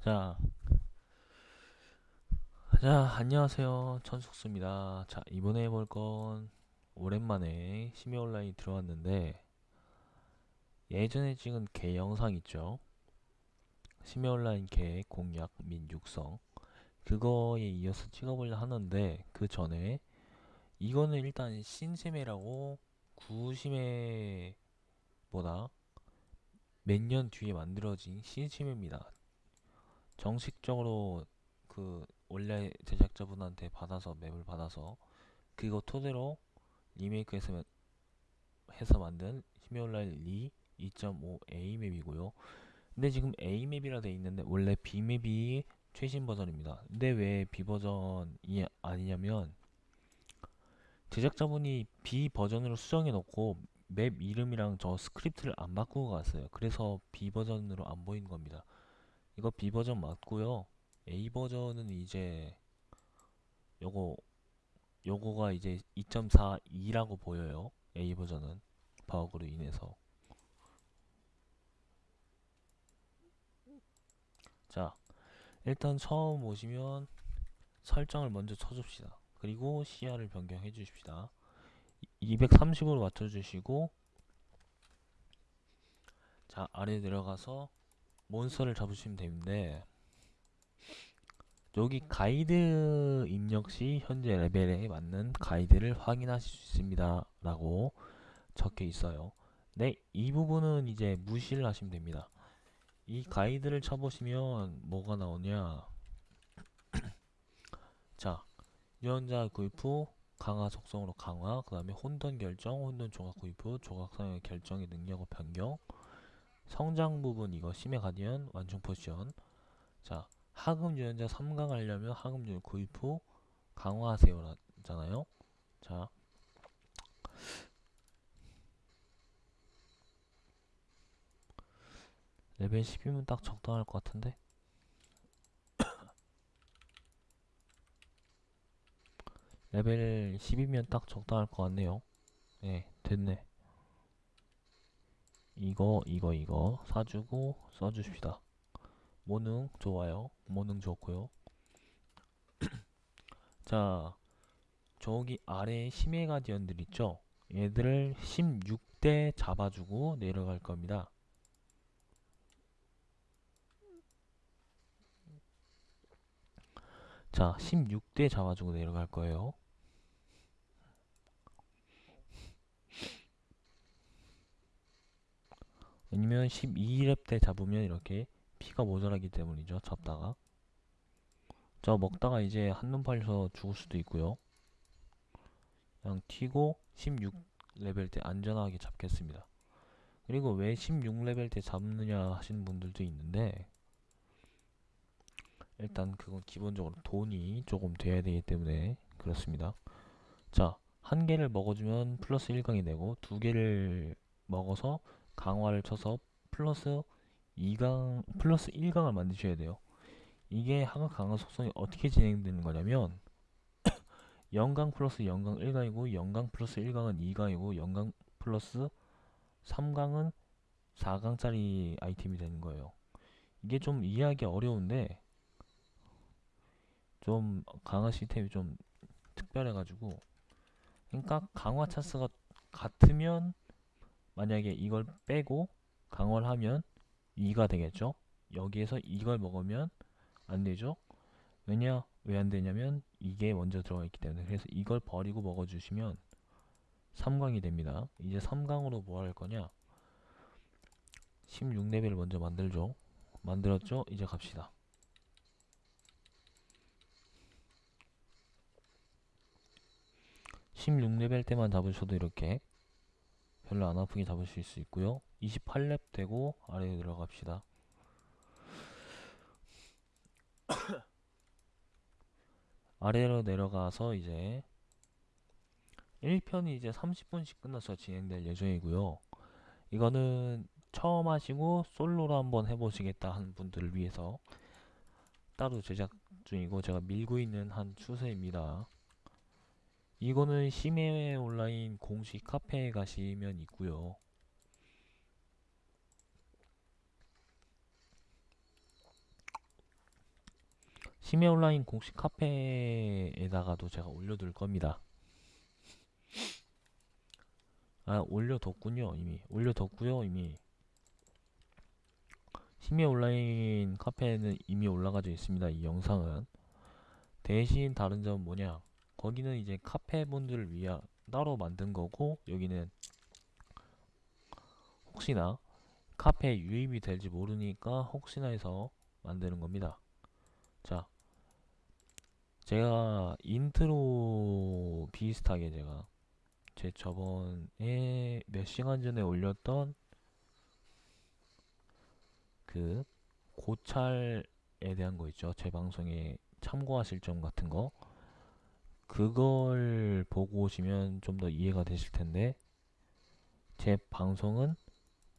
자, 자, 안녕하세요. 천숙수입니다. 자, 이번에 해볼 건 오랜만에 심야 온라인 들어왔는데 예전에 찍은 개 영상 있죠? 심야 온라인 개 공략 및 육성 그거에 이어서 찍어보려 하는데 그 전에 이거는 일단 신세매라고 구심해보다 몇 년 뒤에 만들어진 신세매입니다. 정식적으로 그 원래 제작자분한테 받아서 맵을 받아서 그거 토대로 리메이크해서 해서 만든 히메올라일 리2.5 A 맵이고요. 근데 지금 A 맵이라 돼 있는데 원래 B 맵이 최신 버전입니다. 근데 왜 B 버전이 아니냐면 제작자분이 B 버전으로 수정해 놓고 맵 이름이랑 저 스크립트를 안 바꾸고 갔어요. 그래서 B 버전으로 안 보이는 겁니다. 이거 B 버전 맞고요. A 버전은 이제 요거 요거가 이제 2.42라고 보여요. A 버전은 버그로 인해서. 자, 일단 처음 오시면 설정을 먼저 쳐줍시다. 그리고 시야를 변경해 주십시다. 230으로 맞춰 주시고 자 아래 내려가서 몬스터를 잡으시면 되는데 여기 가이드 입력 시 현재 레벨에 맞는 가이드를 확인하실 수 있습니다 라고 적혀 있어요. 네, 이 부분은 이제 무시를 하시면 됩니다. 이 가이드를 쳐보시면 뭐가 나오냐? 자 유언자 구입 후 강화 속성으로 강화 그 다음에 혼돈 결정 혼돈 조각 구입 후 조각상의 결정의 능력을 변경 성장 부분 이거 심해 가디언 완충 포션. 자 하급 유연자 3강 하려면 하급 유연 구입 후 강화하세요 잖아요. 자 레벨 10이면 딱 적당할 것 같은데? 레벨 10이면 딱 적당할 것 같네요. 네 됐네 이거 이거 이거 사주고 써주십시다. 모능 좋아요. 모능 좋고요. 자 저기 아래 심해 가디언들 있죠? 얘들을 16대 잡아주고 내려갈 겁니다. 자 16대 잡아주고 내려갈 거예요 아니면 12렙 때 잡으면 이렇게 피가 모자라기 때문이죠 잡다가. 저 먹다가 이제 한눈 팔려서 죽을 수도 있고요. 그냥 튀고 16레벨 때 안전하게 잡겠습니다. 그리고 왜 16레벨 때 잡느냐 하시는 분들도 있는데 일단 그건 기본적으로 돈이 조금 돼야 되기 때문에 그렇습니다. 자 한 개를 먹어주면 플러스 1강이 되고 두 개를 먹어서 강화를 쳐서 플러스 2강 플러스 1강을 만드셔야 돼요. 이게 하급 강화 속성이 어떻게 진행되는 거냐면 0강 플러스 0강 1강이고 0강 플러스 1강은 2강이고 0강 플러스 3강은 4강짜리 아이템이 되는 거예요. 이게 좀 이해하기 어려운데 좀 강화 시스템이 좀 특별해 가지고 그러니까 강화 차스가 같으면 만약에 이걸 빼고 강화를 하면 2가 되겠죠? 여기에서 이걸 먹으면 안 되죠? 왜냐 왜 안 되냐면 이게 먼저 들어가 있기 때문에. 그래서 이걸 버리고 먹어 주시면 3강이 됩니다. 이제 3강으로 뭐 할 거냐? 16레벨 먼저 만들죠. 만들었죠? 이제 갑시다. 16레벨 때만 잡으셔도 이렇게 별로 안 아프게 잡으실 수 있고요. 28렙 되고 아래에 들어갑시다. 아래로 내려가서 이제 1편이 이제 30분씩 끝나서 진행될 예정이고요. 이거는 처음 하시고 솔로로 한번 해보시겠다 하는 분들을 위해서 따로 제작 중이고 제가 밀고 있는 한 추세입니다 이거는 심해 온라인 공식 카페에 가시면 있고요 심야 온라인 공식 카페에다가도 제가 올려둘 겁니다. 아, 올려뒀군요, 이미. 올려뒀고요, 이미. 심야 온라인 카페에는 이미 올라가져 있습니다, 이 영상은. 대신 다른 점은 뭐냐? 거기는 이제 카페 분들을 위해 따로 만든 거고, 여기는 혹시나 카페에 유입이 될지 모르니까 혹시나 해서 만드는 겁니다. 자, 제가 인트로 비슷하게 제가 제 저번에 몇 시간 전에 올렸던 그 고찰에 대한 거 있죠. 제 방송에 참고하실 점 같은 거. 그걸 보고 오시면 좀 더 이해가 되실 텐데, 제 방송은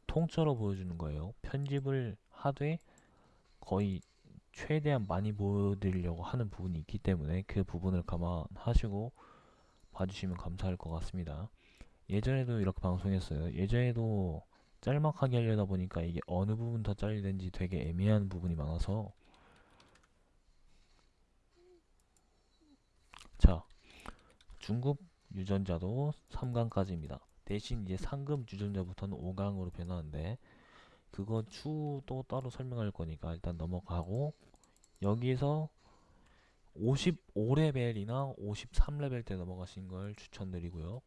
통째로 보여주는 거예요. 편집을 하되 거의 최대한 많이 보여드리려고 하는 부분이 있기 때문에 그 부분을 감안하시고 봐주시면 감사할 것 같습니다. 예전에도 이렇게 방송했어요. 예전에도 짤막하게 하려다 보니까 이게 어느 부분 더 잘려야 되는지 되게 애매한 부분이 많아서 자 중급 유전자도 3강까지입니다. 대신 이제 상급 유전자부터는 5강으로 변하는데 그거 추도 따로 설명할 거니까 일단 넘어가고 여기서 55레벨이나 53레벨 때 넘어가신 걸 추천드리고요.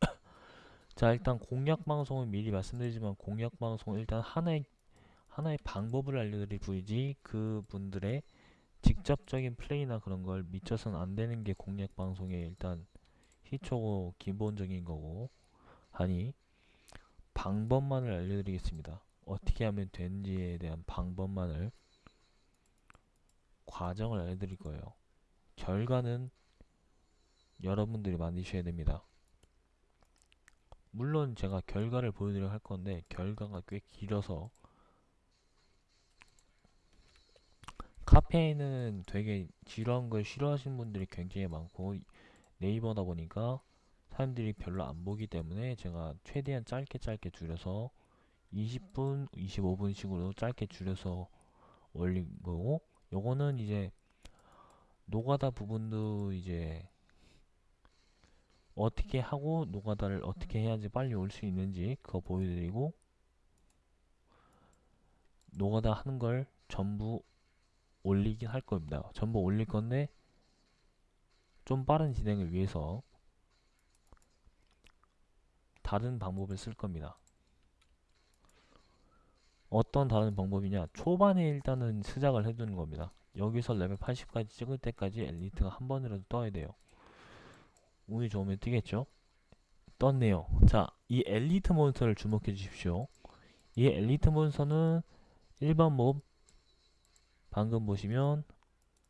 자 일단 공략 방송은 미리 말씀드리지만 공략 방송은 일단 하나의 하나의 방법을 알려드릴 뿐이지 그 분들의 직접적인 플레이나 그런 걸 미쳐서는 안 되는 게 공략 방송의 일단 희초고 기본적인 거고 하니 방법만을 알려드리겠습니다. 어떻게 하면 되는지에 대한 방법만을 과정을 알려드릴 거예요. 결과는 여러분들이 만드셔야 됩니다. 물론 제가 결과를 보여드려 할 건데 결과가 꽤 길어서 카페에는 되게 지루한 걸 싫어하시는 분들이 굉장히 많고 네이버다 보니까 사람들이 별로 안 보기 때문에 제가 최대한 짧게 짧게 줄여서 20분, 25분 식으로 짧게 줄여서 올린 거고 요거는 이제 노가다 부분도 이제 어떻게 하고 노가다를 어떻게 해야지 빨리 올 수 있는지 그거 보여드리고 노가다 하는 걸 전부 올리긴 할 겁니다. 전부 올릴 건데 좀 빠른 진행을 위해서 다른 방법을 쓸 겁니다. 어떤 다른 방법이냐 초반에 일단은 시작을 해두는 겁니다. 여기서 레벨 80까지 찍을 때까지 엘리트가 한 번이라도 떠야 돼요. 운이 좋으면 뛰겠죠? 떴네요. 자, 이 엘리트 몬스터를 주목해 주십시오. 이 엘리트 몬스터는 일반 몹 방금 보시면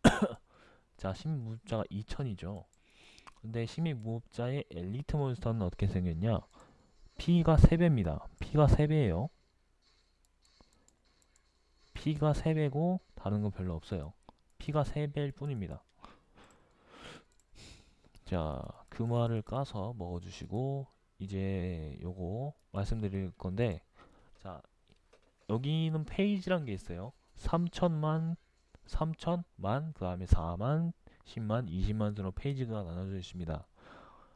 자, 신무법자가 2000이죠. 근데 신무법자의 엘리트 몬스터는 어떻게 생겼냐? 피가 3배입니다. 피가 3배예요. 피가 3배고 다른 건 별로 없어요. 피가 3배일 뿐입니다. 자, 금화를 까서 먹어주시고 이제 요거 말씀드릴 건데 자, 여기는 페이지란 게 있어요. 3천만, 3천만, 그 다음에 4만, 10만, 20만 으로 페이지가 나눠져 있습니다.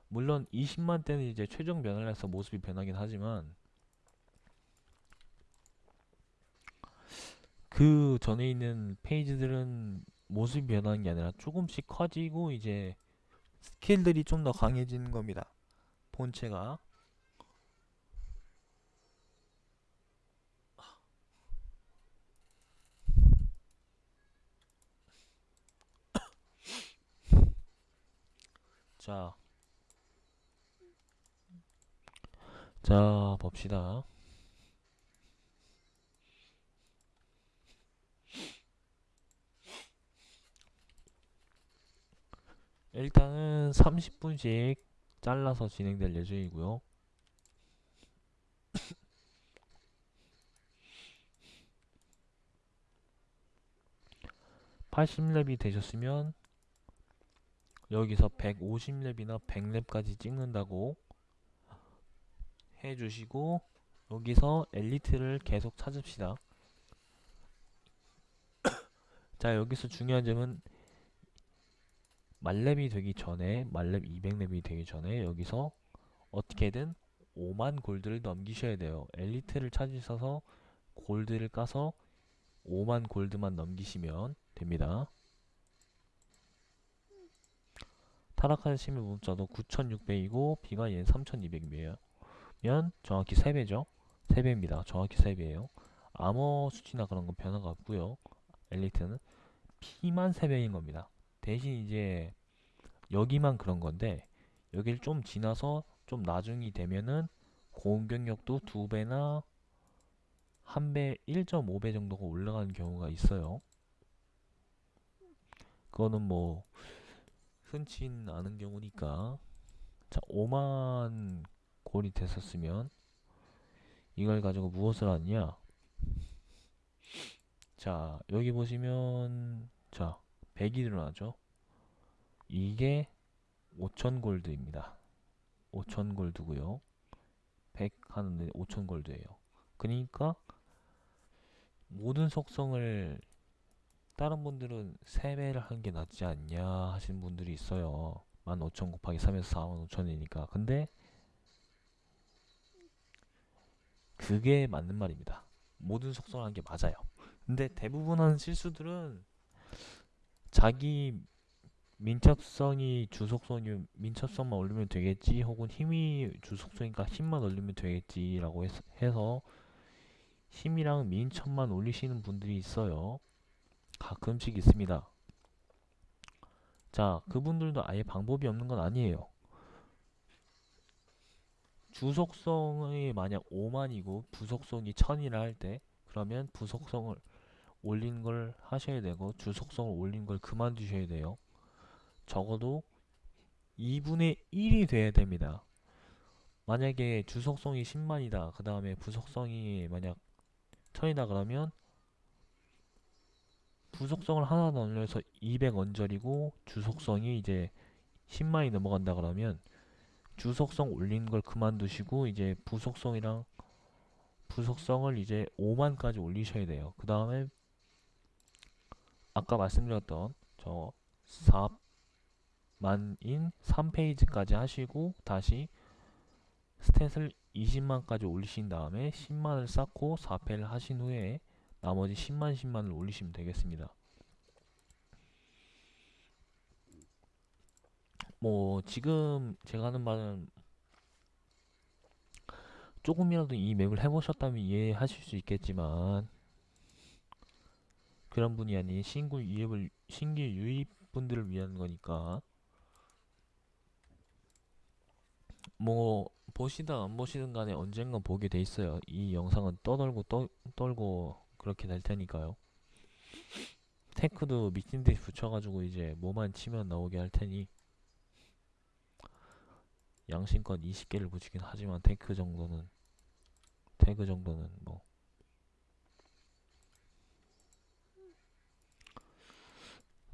물론 20만 때는 이제 최종 변화를 해서 모습이 변하긴 하지만 그 전에 있는 페이지들은 모습이 변하는 게 아니라 조금씩 커지고 이제 스킬들이 좀 더 강해지는 겁니다. 본체가 자, 자 봅시다. 일단은 30분씩 잘라서 진행될 예정이고요. (80렙이) 되셨으면 여기서 150렙이나 100렙까지 찍는다고 해주시고 여기서 엘리트를 계속 찾읍시다 자 여기서 중요한 점은 말렙이 되기 전에 말렙 200렙이 되기 전에 여기서 어떻게든 5만 골드를 넘기셔야 돼요. 엘리트를 찾으셔서 골드를 까서 5만 골드만 넘기시면 됩니다. 타락하시면 문자도 9600이고 B가 얘는 3200이에요. 면 정확히 3배죠. 3배입니다. 정확히 3배예요. 아머 수치나 그런 건 변화가 없고요. 엘리트는 P만 3배인 겁니다. 대신 이제 여기만 그런 건데 여기를 좀 지나서 좀 나중이 되면은 공격력도 2배나 1배, 1.5배 정도가 올라가는 경우가 있어요. 그거는 뭐 흔치 않은 경우니까. 자 5만 골이 됐었으면 이걸 가지고 무엇을 하냐? 자 여기 보시면 자 100이 일어나죠? 이게 5천 골드입니다. 5천 골드고요. 100 하는데 5천 골드예요. 그러니까 모든 속성을 다른 분들은 3배를 하는 게 낫지 않냐 하시는 분들이 있어요. 15,000 곱하기 3에서 45,000이니까. 근데 그게 맞는 말입니다. 모든 속성을 하는 게 맞아요. 근데 대부분 하는 실수들은 자기 민첩성이 주속성이 민첩성만 올리면 되겠지 혹은 힘이 주속성이니까 힘만 올리면 되겠지 라고 해서 힘이랑 민첩만 올리시는 분들이 있어요 가끔씩 있습니다. 자, 그분들도 아예 방법이 없는 건 아니에요. 주속성이 만약 5만이고 부속성이 1000이라 할 때 그러면 부속성을 올린 걸 하셔야 되고 주속성을 올린 걸 그만두셔야 돼요. 적어도 2분의 1이 돼야 됩니다. 만약에 주속성이 10만이다. 그 다음에 부속성이 만약 1000이다 그러면 부속성을 하나 더 올려서 200 언저리고 주속성이 이제 10만이 넘어간다 그러면 주속성 올린 걸 그만두시고 이제 부속성이랑 부속성을 이제 5만까지 올리셔야 돼요. 그 다음에 아까 말씀드렸던 저 4만인 3페이지까지 하시고 다시 스탯을 20만까지 올리신 다음에 10만을 쌓고 4패를 하신 후에 나머지 10만 10만을 올리시면 되겠습니다. 뭐 지금 제가 하는 말은 조금이라도 이 맵을 해보셨다면 이해하실 수 있겠지만 그런 분이 아닌 신규 유입을 신규 유입 분들을 위한 거니까 뭐 보시든 안 보시든 간에 언젠가 보게 돼 있어요. 이 영상은 떠돌고 떠, 떨고 그렇게 될 테니까요. 태그도 미친 듯이 붙여가지고 이제 뭐만 치면 나오게 할 테니 양심껏 20개를 붙이긴 하지만 태그 정도는 태그 정도는 뭐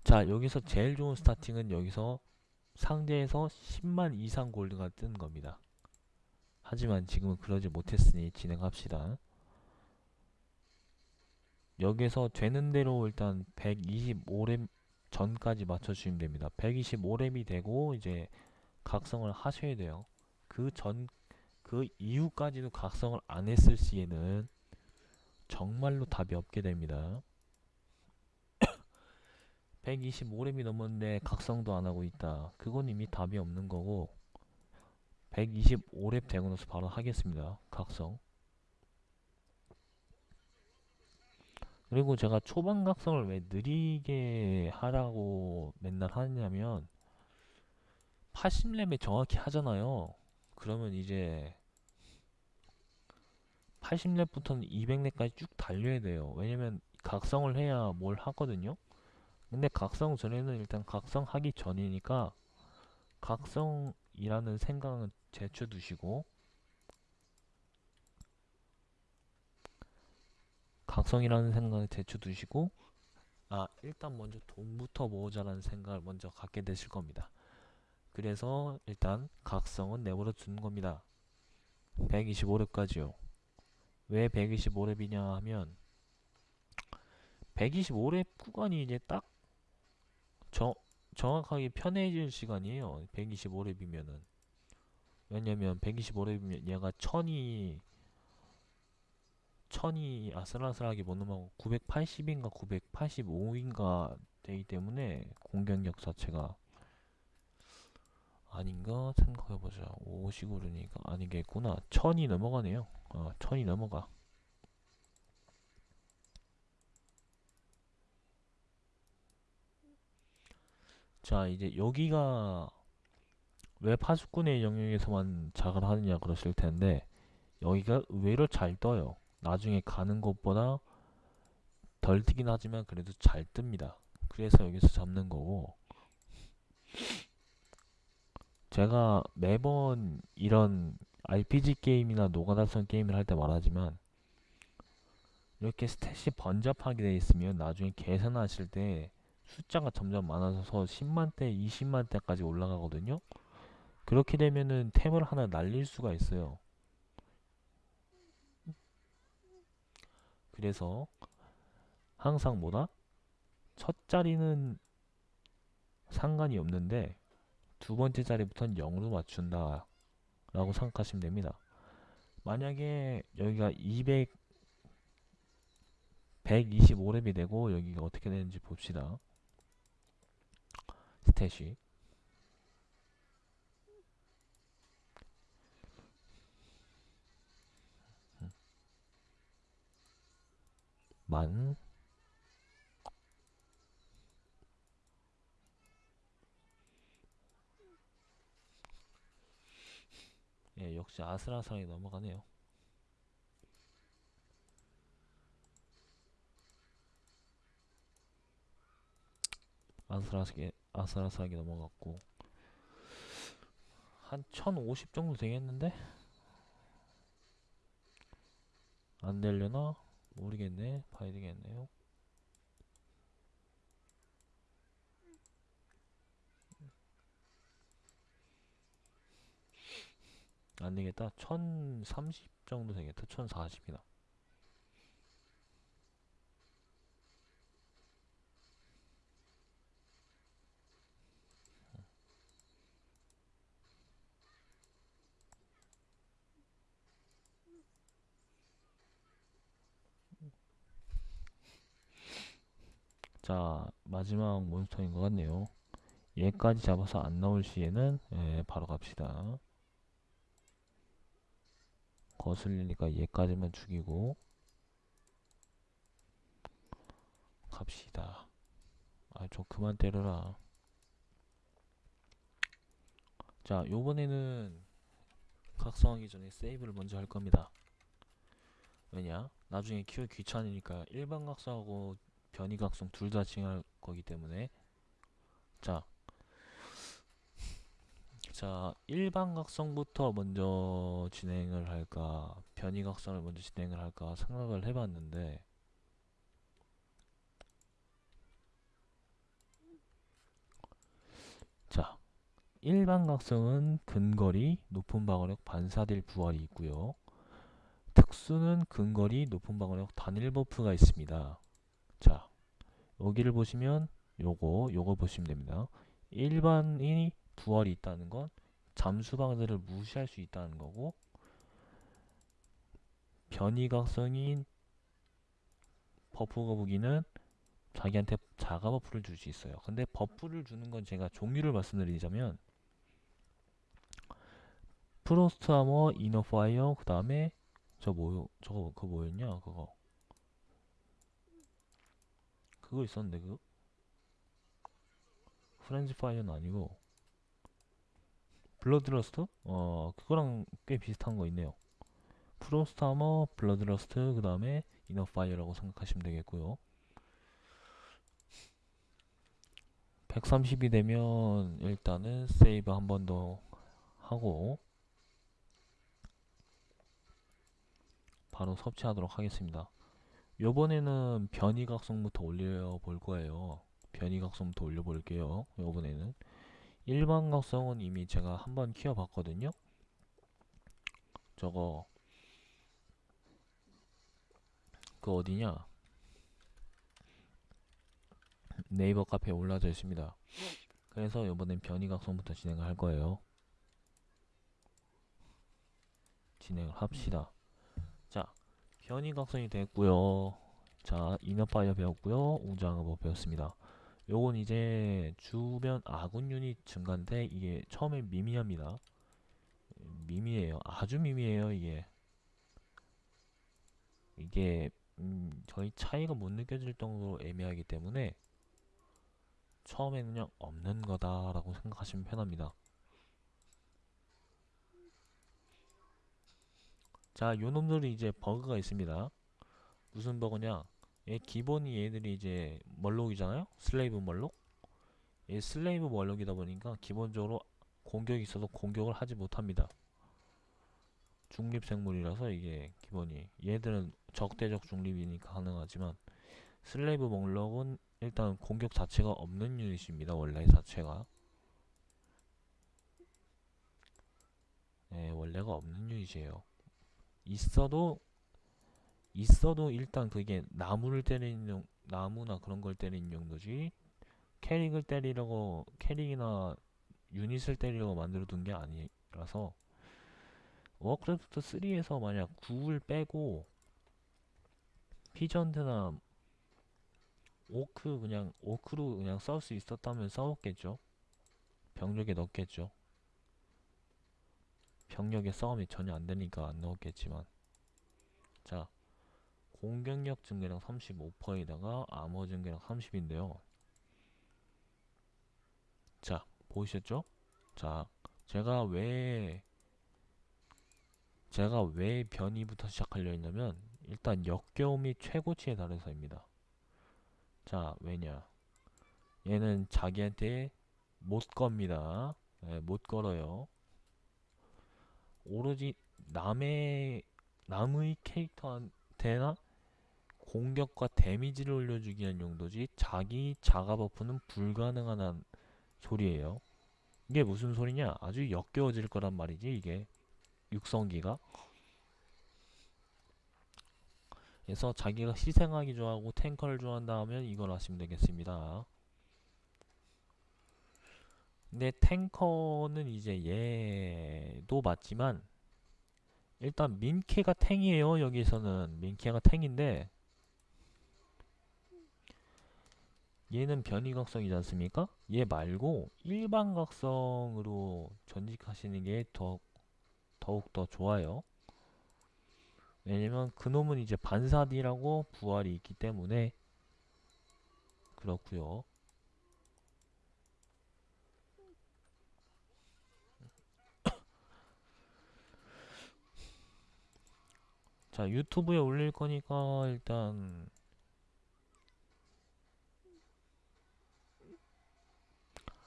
자, 여기서 제일 좋은 스타팅은 여기서 상대에서 10만 이상 골드가 뜨는 겁니다. 하지만 지금은 그러지 못했으니 진행합시다. 여기서 되는 대로 일단 125렙 전까지 맞춰주시면 됩니다. 125렙이 되고 이제 각성을 하셔야 돼요. 그 전, 그 이후까지도 각성을 안 했을 시에는 정말로 답이 없게 됩니다. 125렙이 넘었는데 각성도 안 하고 있다. 그건 이미 답이 없는 거고 125렙 되고 나서 바로 하겠습니다. 각성. 그리고 제가 초반 각성을 왜 느리게 하라고 맨날 하냐면 80렙에 정확히 하잖아요. 그러면 이제 80렙부터는 200렙까지 쭉 달려야 돼요. 왜냐면 각성을 해야 뭘 하거든요. 근데 각성 전에는 일단 각성하기 전이니까 각성이라는 생각은 제쳐두시고 각성이라는 생각을 제쳐두시고 아 일단 먼저 돈부터 모으자라는 생각을 먼저 갖게 되실 겁니다. 그래서 일단 각성은 내버려 두는 겁니다. 125렙까지요. 왜 125렙이냐 하면 125렙 구간이 이제 딱 정, 정확하게 편해질 시간이에요. 125렙이면은. 왜냐면 125렙이면 얘가 천이 천이 아슬아슬하게 못 넘어가고 980인가 985인가 되기 때문에 공격력 자체가 아닌가 생각해보자. 50 오르니까 아니겠구나. 천이 넘어가네요. 어, 천이 넘어가. 자 이제 여기가 왜 파수꾼의 영역에서만 작을 하느냐 그러실 텐데 여기가 의외로 잘 떠요 나중에 가는 것보다 덜 뜨긴 하지만 그래도 잘 뜹니다 그래서 여기서 잡는 거고 제가 매번 이런 RPG 게임이나 노가다성 게임을 할 때 말하지만 이렇게 스탯이 번잡하게 되어 있으면 나중에 계산하실 때 숫자가 점점 많아져서 10만대, 20만대까지 올라가거든요. 그렇게 되면은 템을 하나 날릴 수가 있어요. 그래서 항상 뭐다? 첫 자리는 상관이 없는데 두 번째 자리부터는 0으로 맞춘다 라고 생각하시면 됩니다. 만약에 여기가 200 125렙이 되고 여기가 어떻게 되는지 봅시다. 스탯이 만 예, 역시 아슬아슬하게 넘어가네요. 아슬아슬하게 아슬아슬하게 넘어갔고 한 1050 정도 되겠는데? 안 되려나? 모르겠네. 봐야 되겠네요. 안 되겠다. 1030 정도 되겠다. 1040이다. 자, 마지막 몬스터인 것 같네요. 얘까지 잡아서 안 나올 시에는 예, 바로 갑시다. 거슬리니까 얘까지만 죽이고 갑시다. 아, 저 그만 때려라. 자, 요번에는 각성하기 전에 세이브를 먼저 할 겁니다. 왜냐? 나중에 키우기 귀찮으니까 일반 각성하고 변이 각성 둘다 진행할 거기 때문에. 자, 자 일반 각성부터 먼저 진행을 할까 변이 각성을 먼저 진행을 할까 생각을 해봤는데. 자 일반 각성은 근거리 높은 방어력 반사딜 부활이 있고요. 특수는 근거리 높은 방어력 단일 buff가 있습니다 자 여기를 보시면 요거 요거 보시면 됩니다 일반이 부활이 있다는 건 잠수방들을 무시할 수 있다는 거고 변이각성인 buff 거북이는 자기한테 자가 buff를 줄 수 있어요 근데 buff를 주는 건 제가 종류를 말씀드리자면 Frost Armor, Inner Fire, 그 다음에 저 뭐요? 저거 그거 뭐였냐? 그거 그거 있었는데 그 Friends Fire는 아니고 Bloodlust? 어 그거랑 꽤 비슷한 거 있네요 Frost Armor, Bloodlust 그 다음에 Inner Fire라고 생각하시면 되겠고요 130이 되면 일단은 세이브 한 번 더 하고 바로 섭취하도록 하겠습니다. 요번에는 변이각성부터 올려 볼 거예요. 변이각성부터 올려 볼게요. 요번에는 일반각성은 이미 제가 한번 키워 봤거든요. 저거 그 어디냐 네이버 카페에 올라져 있습니다. 그래서 이번엔 변이각성부터 진행을 할 거예요. 진행을 합시다. 자, 변이각성이 됐고요. 자, 이너파이어 배웠고요. 웅장어법 배웠습니다. 요건 이제 주변 아군 유닛 증가인데 이게 처음에 미미합니다. 미미해요. 아주 미미해요, 이게. 이게 음, 저희 차이가 못 느껴질 정도로 애매하기 때문에 처음에 그냥 없는 거다 라고 생각하시면 편합니다. 자, 요 놈들이 이제 버그가 있습니다. 무슨 버그냐? 얘 기본이 얘들이 이제 Murloc이잖아요? Slave Murloc? 얘 Slave Murloc이다 보니까 기본적으로 공격이 있어도 공격을 하지 못합니다. 중립생물이라서 이게 기본이 얘들은 적대적 중립이니까 가능하지만 슬레이브 멀록은 일단 공격 자체가 없는 유닛입니다. 원래 자체가 네, 원래가 없는 유닛이에요. 있어도 있어도 일단 그게 나무를 때리는 용, 나무나 그런 걸 때리는 용도지. 캐릭을 때리려고 캐릭이나 유닛을 때리려고 만들어 둔 게 아니라서. Warcraft 3에서 만약 9을 빼고 Peasant나 Orc 그냥 Orc로 그냥 싸울 수 있었다면 싸웠겠죠. 병력에 넣겠죠 병력의 싸움이 전혀 안 되니까 안 넣었겠지만. 자 공격력 증가량 35%에다가 암호 증가량 30인데요. 자 보이셨죠? 자 제가 왜 제가 왜 변이부터 시작하려 했냐면 일단 역겨움이 최고치에 달해서입니다. 자 왜냐? 얘는 자기한테 못 겁니다. 네, 못 걸어요 오로지 남의 남의 캐릭터한테나 공격과 데미지를 올려주기 위한 용도지 자기 자가 버프는 불가능한 소리예요. 이게 무슨 소리냐? 아주 역겨워질 거란 말이지 이게. 육성기가. 그래서 자기가 희생하기 좋아하고 탱커를 좋아한다 하면 이걸 하시면 되겠습니다. 근데 탱커는 이제 얘도 맞지만 일단 민케가 탱이에요 여기서는. 민케가 탱인데 얘는 변이각성이지 않습니까? 얘 말고 일반각성으로 전직하시는 게 더, 더욱 더 좋아요. 왜냐면 그놈은 이제 반사디라고 부활이 있기 때문에 그렇구요 자 유튜브에 올릴 거니까 일단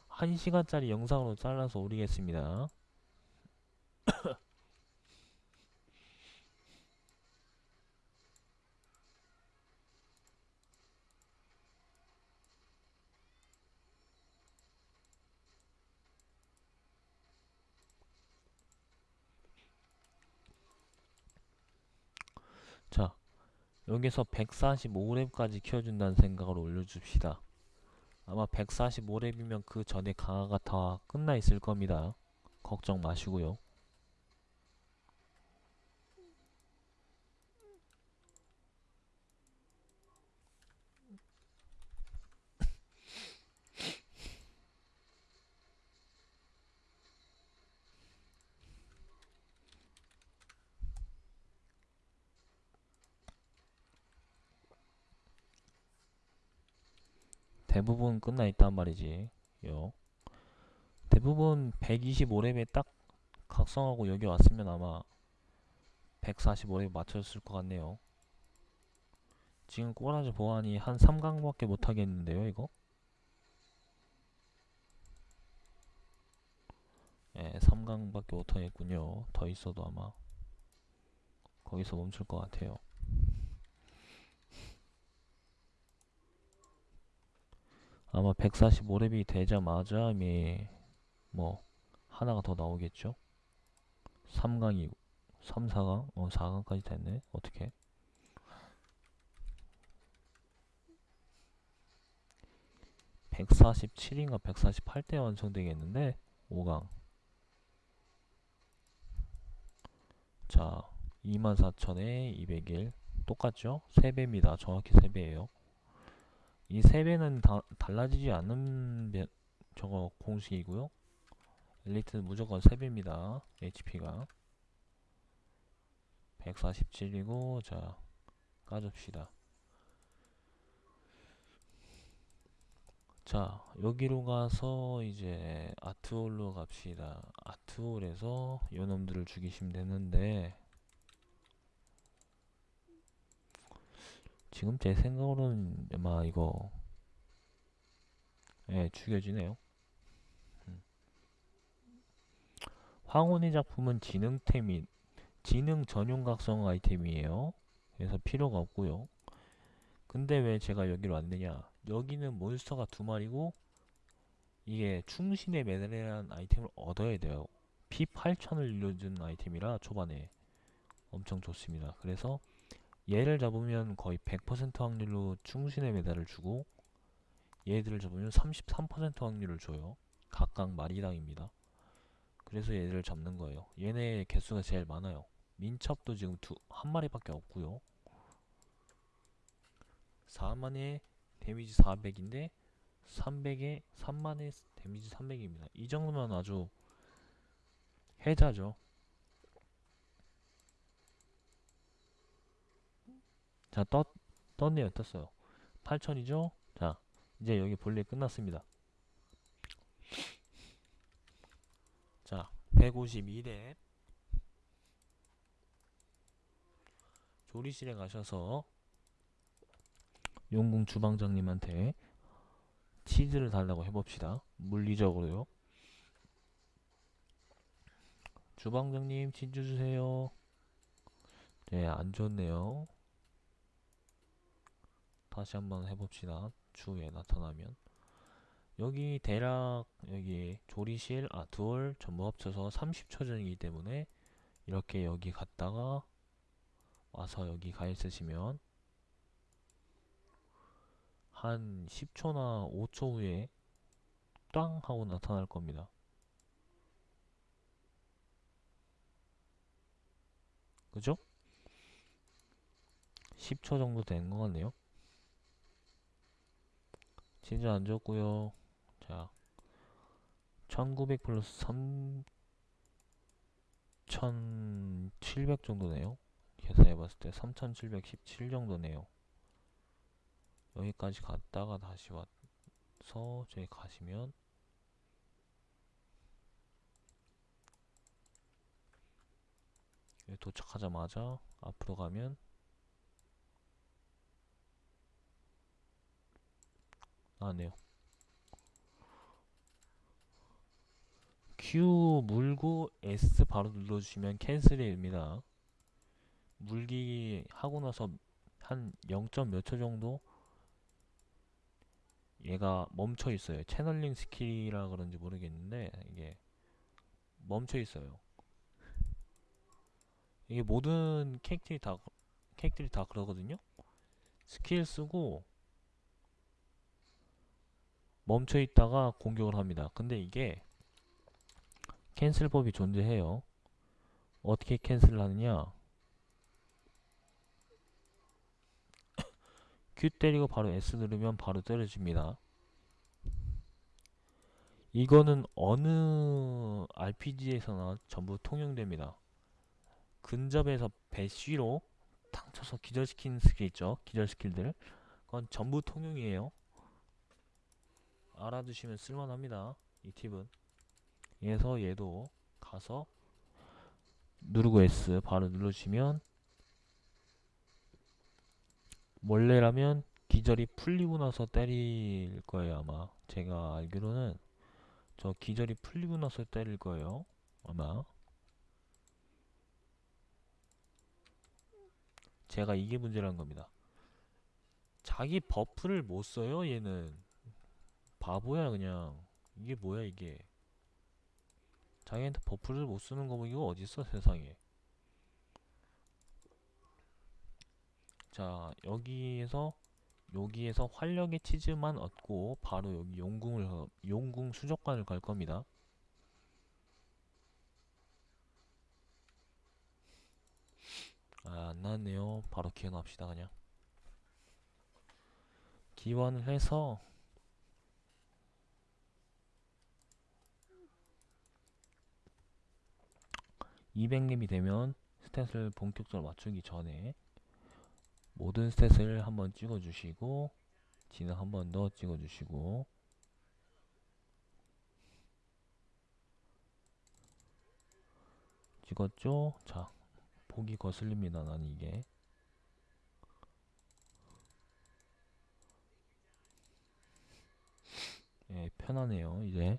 한시간짜리 영상으로 잘라서 올리겠습니다 자 여기서 145렙까지 키워준다는 생각으로 올려줍시다. 아마 145렙이면 그 전에 강화가 다 끝나 있을 겁니다. 걱정 마시고요 대부분 끝나 있단 말이지 요. 대부분 125렙에 딱 각성하고 여기 왔으면 아마 145렙 맞췄을 것 같네요. 지금 꼬라지 보안이 한 3강밖에 못하겠는데요 이거? 예, 3강밖에 못하겠군요. 더 있어도 아마 거기서 멈출 것 같아요 아마 145렙이 되자마자 이미 뭐 하나가 더 나오겠죠? 3강이고 3, 4강? 어 4강까지 됐네. 어떻게 147인가 148대 완성되겠는데? 5강. 자 24,000에 201 똑같죠? 3배입니다. 정확히 3배예요 이 3배는 다, 달라지지 않는 배- 저거 공식이고요. 엘리트는 무조건 3배입니다. HP가. 147이고 자 까줍시다. 자 여기로 가서 이제 아트홀로 갑시다. 아트홀에서 요놈들을 죽이시면 되는데 지금 제 생각으로는 아마 이거 예 죽여지네요. 음. 황혼의 작품은 지능템이 지능 전용 각성 아이템이에요. 그래서 필요가 없고요. 근데 왜 제가 여기로 왔느냐? 여기는 몬스터가 두 마리고 이게 충신의 메달이라는 아이템을 얻어야 돼요. 피 8000을 늘려준 아이템이라 초반에 엄청 좋습니다. 그래서 얘를 잡으면 거의 100% 확률로 충신의 메달을 주고 얘들을 잡으면 33% 확률을 줘요. 각각 마리당입니다. 그래서 얘들을 잡는 거예요. 얘네 개수가 제일 많아요. 민첩도 지금 두, 한 마리밖에 없고요. 4만에 데미지 400인데 300에 3만에 데미지 300입니다. 이 정도면 아주 해자죠. 자, 떴, 떴네요. 떴어요. 8000이죠? 자, 이제 여기 볼일 끝났습니다. 자, 152대 조리실에 가셔서 용궁 주방장님한테 치즈를 달라고 해봅시다. 물리적으로요. 주방장님 치즈 주세요. 네, 안 좋네요. 다시 한번 해봅시다. 주에 나타나면. 여기 대략 여기 조리실, 아, 두월 전부 합쳐서 30초 전이기 때문에 이렇게 여기 갔다가 와서 여기 가 있으시면 한 10초나 5초 후에 땅 하고 나타날 겁니다. 그죠? 10초 정도 된것 같네요. 진짜 안 좋고요. 자, 1900 플러스 3700 정도네요. 계산해봤을 때 3717 정도네요. 여기까지 갔다가 다시 와서 저기 가시면 도착하자마자 앞으로 가면 나네요. Q 물고 S 바로 눌러주시면 캔슬입니다. 물기 하고 나서 한 0. 몇 초 정도 얘가 멈춰 있어요. channeling skill이라 그런지 모르겠는데 이게 멈춰 있어요. 이게 모든 캐릭터이 다 캐릭터이 다 그러거든요. 스킬 쓰고 멈춰 있다가 공격을 합니다. 근데 이게 cancel법이 존재해요. 어떻게 cancel을 하느냐? Q 때리고 바로 S 누르면 바로 때려줍니다. 이거는 어느 RPG에서나 전부 통용됩니다. 근접에서 bash로 탕 쳐서 기절시키는 스킬 있죠? 기절 skill들. 그건 전부 통용이에요. 알아두시면 쓸만합니다. 이 팁은. 그래서 얘도 가서 누르고 S 바로 눌러주시면 원래라면 기절이 풀리고 나서 때릴 거예요 아마 제가 알기로는 저 기절이 풀리고 나서 때릴 거예요 아마 제가 이게 문제라는 겁니다 자기 buff를 못 써요 얘는 바보야 그냥 이게 뭐야 이게 자기한테 buff를 못 쓰는 거북이가 어딨어 세상에 자 여기에서 여기에서 활력의 치즈만 얻고 바로 여기 용궁을 가- 용궁 수족관을 갈 겁니다. 아, 안 나왔네요. 바로 기원합시다 그냥. 기원을 해서 200렙이 되면 스탯을 본격적으로 맞추기 전에 모든 스탯을 한번 찍어주시고 진행 한번 더 찍어주시고 찍었죠? 자, 보기 거슬립니다. 나는 이게 예, 편하네요. 이제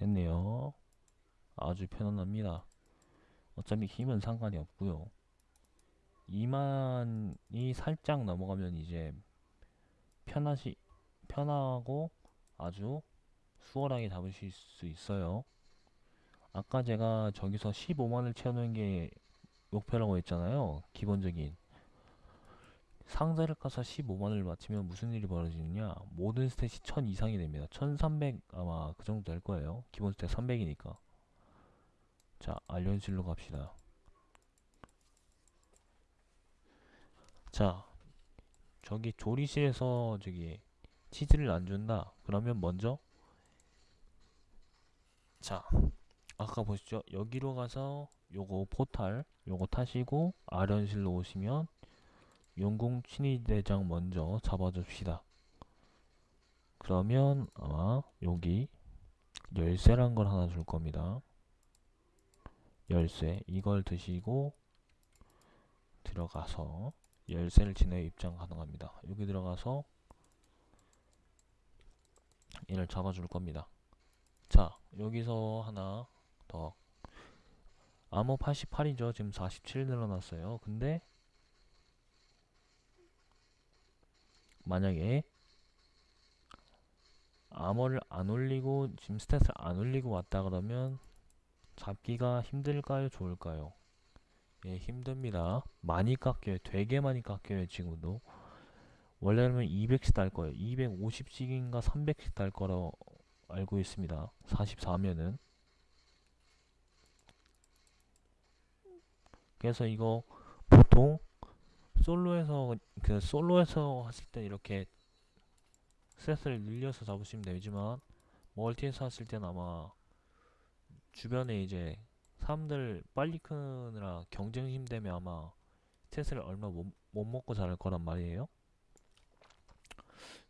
됐네요. 아주 편안합니다. 어차피 힘은 상관이 없고요. 2만이 살짝 넘어가면 이제 편하시 편하고 아주 수월하게 잡으실 수 있어요. 아까 제가 저기서 15만을 채우는 게 목표라고 했잖아요. 기본적인 상자를 까서 15만을 맞추면 무슨 일이 벌어지느냐? 모든 스탯이 1000 이상이 됩니다. 1300 아마 그 정도 될 거예요. 기본 스탯 300이니까. 자 알련실로 갑시다. 자 저기 조리실에서 저기 치즈를 안 준다. 그러면 먼저 자 아까 보시죠? 여기로 가서 요거 포탈 요거 타시고 아련실로 오시면 용궁 친위대장 먼저 잡아줍시다. 그러면 아마 여기 열쇠란 걸 하나 줄 겁니다. 열쇠 이걸 드시고 들어가서 열쇠를 지내 입장 가능합니다. 여기 들어가서 얘를 잡아줄 겁니다. 자 여기서 하나 더 암호 88이죠. 지금 47 늘어났어요. 근데 만약에 암호를 안 올리고 지금 스탯을 안 올리고 왔다 그러면 잡기가 힘들까요? 좋을까요? 예 힘듭니다. 많이 깎여요. 되게 많이 깎여요 지금도. 원래는 200씩 달 거예요. 250씩인가 300씩 달 거라 알고 있습니다. 44면은. 그래서 이거 보통 솔로에서 그 솔로에서 하실 때 이렇게 스탯을 늘려서 잡으시면 되지만 멀티에서 하실 때는 아마 주변에 이제 사람들 빨리 크느라 경쟁심 때문에 아마 스탯을 얼마 못, 못 먹고 자랄 거란 말이에요.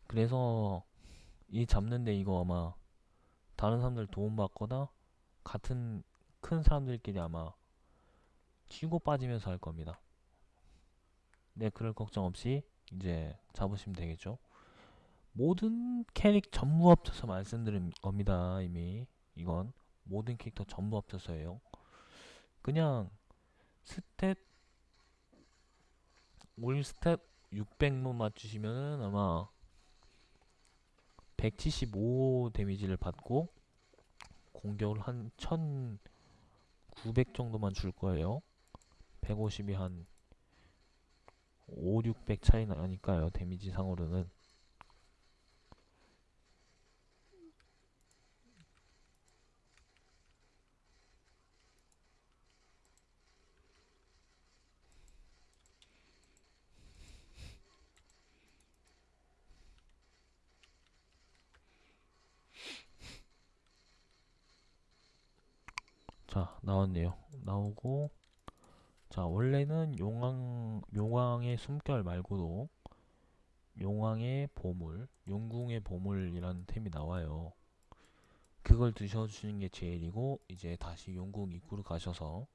그래서 이 잡는데 이거 아마 다른 사람들 도움 받거나 같은 큰 사람들끼리 아마 치고 빠지면서 할 겁니다 네, 그럴 걱정 없이 이제 잡으시면 되겠죠. 모든 캐릭 전부 합쳐서 말씀드린 겁니다. 이미 이건 모든 캐릭터 전부 합쳐서예요. 그냥 stat all stat 600만 맞추시면은 아마 175 데미지를 받고 공격을 한 1900 정도만 줄 거예요. 150이 한 5, 600 차이 나니까요. 데미지 상으로는. 자, 나왔네요. 나오고 자, 원래는 용왕, 용왕의 숨결 말고도 용왕의 보물, 용궁의 보물이라는 템이 나와요. 그걸 드셔주시는 게 제일이고, 이제 다시 용궁 입구로 가셔서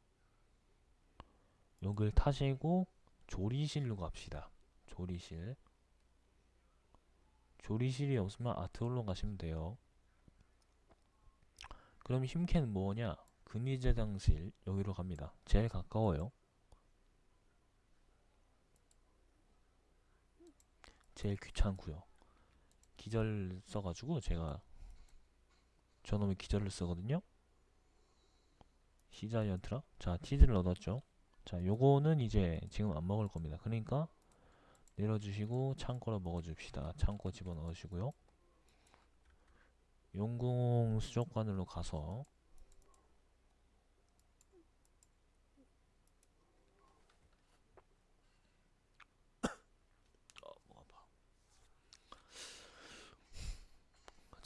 여길 타시고 조리실로 갑시다. 조리실. 조리실이 없으면 아트홀로 가시면 돼요. 그럼 힘캔 뭐냐? 금이제장실 여기로 갑니다. 제일 가까워요. 제일 귀찮고요. 기절 써가지고 제가 저놈의 기절을 쓰거든요. 시자이언트라 자 치즈를 얻었죠. 자 요거는 이제 지금 안 먹을 겁니다. 그러니까 내려주시고 창고로 먹어줍시다. 창고 집어넣으시고요. 용궁 수족관으로 가서 어, 목 아파.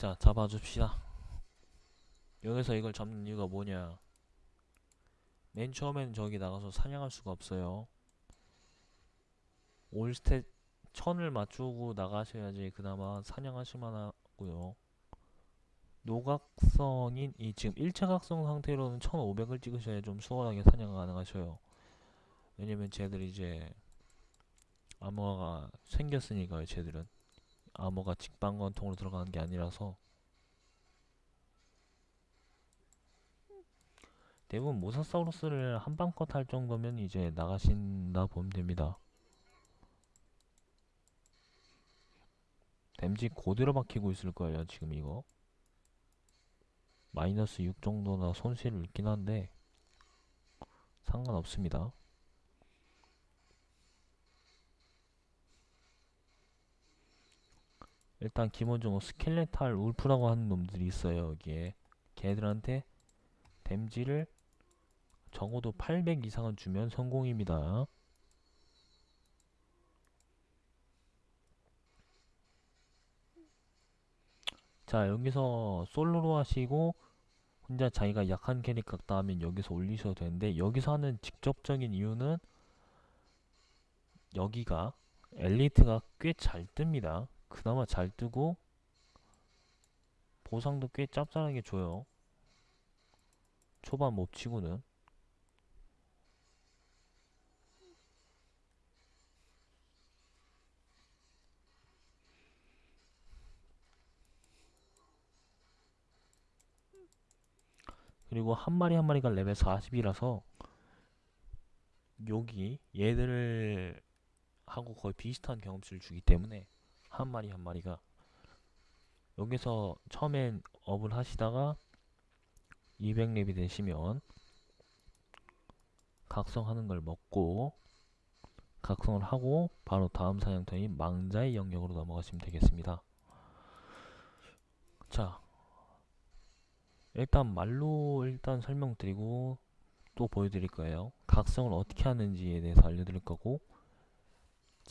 자 잡아줍시다. 여기서 이걸 잡는 이유가 뭐냐? 맨 처음에는 저기 나가서 사냥할 수가 없어요. 올스탯 천을 맞추고 나가셔야지 그나마 사냥하실만 하고요. 노각성인 이 지금 일체각성 상태로는 1500을 찍으셔야 좀 수월하게 사냥 가능하셔요. 왜냐면 쟤들 이제 암호가 생겼으니까요. 쟤들은 암호가 직방관통으로 들어가는 게 아니라서. 대부분 모사사우루스를 한방 컷 할 정도면 이제 나가신다 보면 됩니다. 댐지 고대로 박히고 있을 거예요 지금 이거. 마이너스 6 정도나 손실을 있긴 한데 상관없습니다 일단 기본적으로 스켈레탈 울프라고 하는 놈들이 있어요 여기에. 걔들한테 댐지를 적어도 800 이상은 주면 성공입니다. 자 여기서 솔로로 하시고 혼자 자기가 약한 캐릭 같다 하면 여기서 올리셔도 되는데 여기서 하는 직접적인 이유는 여기가 엘리트가 꽤 잘 뜹니다 그나마 잘 뜨고 보상도 꽤 짭짤하게 줘요. 초반 몹치고는. 그리고 한 마리 한 마리가 레벨 40이라서 여기 얘들을 하고 거의 비슷한 경험치를 주기 때문에 한 마리 한 마리가 여기서 처음엔 업을 하시다가 200렙이 되시면 각성하는 걸 먹고 각성을 하고 바로 다음 사냥터인 망자의 영역으로 넘어가시면 되겠습니다. 자 일단 말로 일단 설명드리고 또 보여드릴 거예요. 각성을 어떻게 하는지에 대해서 알려드릴 거고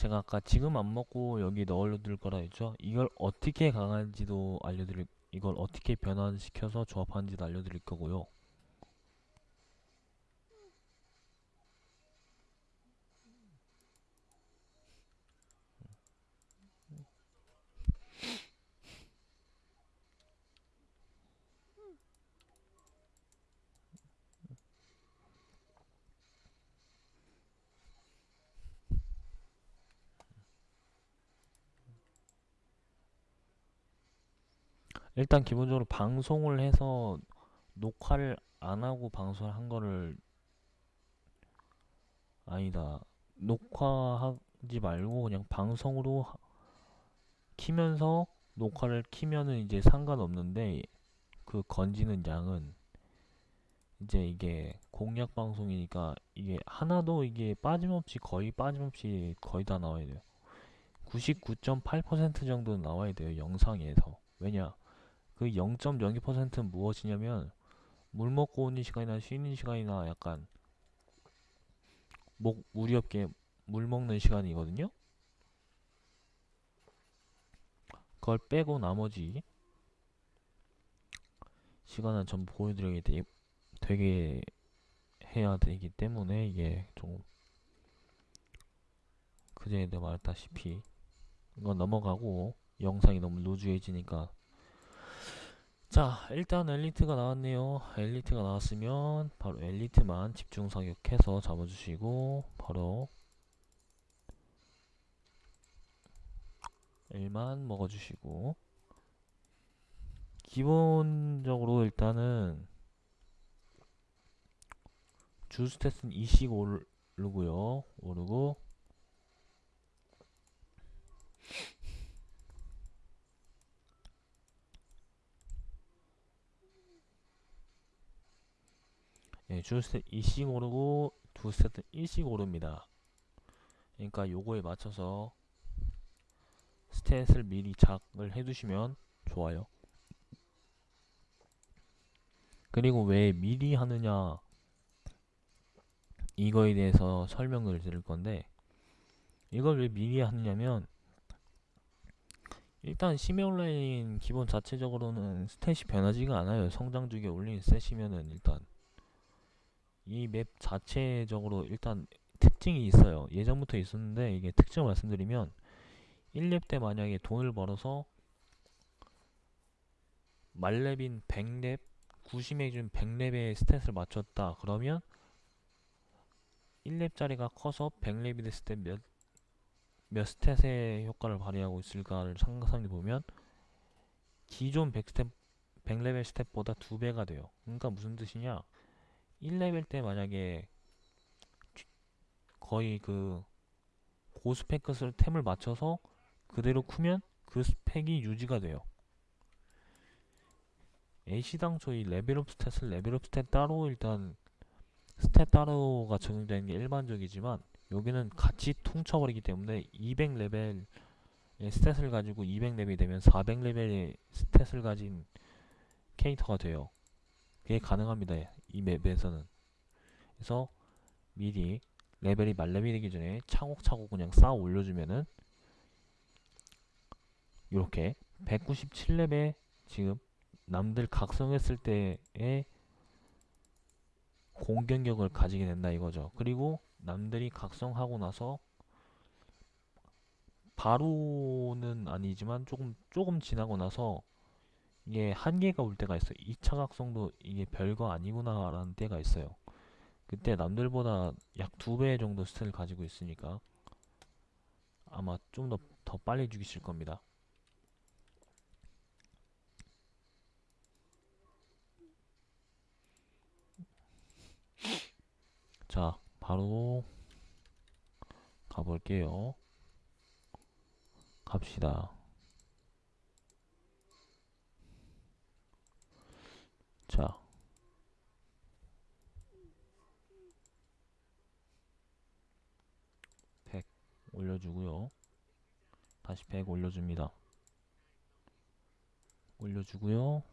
제가 아까 지금 안 먹고 여기 넣어둘 거라 했죠. 이걸 어떻게 강한지도 알려드릴 이걸 어떻게 변환시켜서 조합하는지도 알려드릴 거고요. 일단 기본적으로 방송을 해서 녹화를 안 하고 방송을 한 거를 아니다. 녹화하지 말고 그냥 방송으로 하- 키면서 녹화를 키면은 이제 상관없는데 그 건지는 양은 이제 이게 공략 방송이니까 이게 하나도 이게 빠짐없이 거의 빠짐없이 거의 다 나와야 돼요. 99.8% 정도는 나와야 돼요. 영상에서. 왜냐? 그 0.02%는 무엇이냐면 물 먹고 오는 시간이나 쉬는 시간이나 약간 목 무리 없게 물 먹는 시간이거든요. 그걸 빼고 나머지 시간은 전부 보여드리게 되, 되게 해야 되기 때문에 이게 좀 그전에도 말했다시피 이건 넘어가고 영상이 너무 루즈해지니까 자 일단 엘리트가 나왔네요. 엘리트가 나왔으면 바로 엘리트만 집중 사격해서 잡아주시고 바로 1만 먹어주시고 기본적으로 일단은 주 stat은 2씩 오르고요. 오르고 예, 주 stat 2씩 오르고 부 stat은 1씩 오릅니다. 그러니까 요거에 맞춰서 stat을 미리 작을 해두시면 좋아요. 그리고 왜 미리 하느냐 이거에 대해서 설명을 드릴 건데 이걸 왜 미리 하느냐면 일단 온라인 기본 자체적으로는 스탯이 변하지가 않아요. 성장 주기에 올린 스탯이면은 일단 이 맵 자체적으로 일단 특징이 있어요. 예전부터 있었는데 이게 특징을 말씀드리면 1렙 때 만약에 돈을 벌어서 만렙인 100렙 90에 준 100렙의 stat을 맞췄다. 그러면 1렙짜리가 커서 100렙이 됐을 때 몇, 몇 stat의 효과를 발휘하고 있을까를 상상해 보면 기존 100stat, 100레벨 stat보다 2배가 돼요. 그러니까 무슨 뜻이냐? 1레벨 때 만약에 거의 그 고스펙 것을 템을 맞춰서 그대로 크면 그 스펙이 유지가 돼요. 애시당초 이 level up stat을 level up stat 따로 일단 stat 따로가 적용되는 게 일반적이지만 여기는 같이 퉁쳐버리기 때문에 200레벨의 stat을 가지고 200레벨이 되면 400레벨의 stat을 가진 캐릭터가 돼요. 그게 가능합니다. 이 map에서는. 그래서 미리 레벨이 만렙이 되기 전에 차곡차곡 그냥 쌓아 올려주면은 이렇게 197렙에 지금 남들 각성했을 때의 공격력을 가지게 된다 이거죠. 그리고 남들이 각성하고 나서 바로는 아니지만 조금 조금 지나고 나서 이게 한계가 올 때가 있어요. 2차 각성도 이게 별거 아니구나 라는 때가 있어요. 그때 남들보다 약 두 배 정도 스탯을 가지고 있으니까 아마 좀 더 더 빨리 죽이실 겁니다. 자, 바로 가볼게요. 갑시다. 자, 백 올려주고요. 다시 백 올려줍니다. 올려주고요.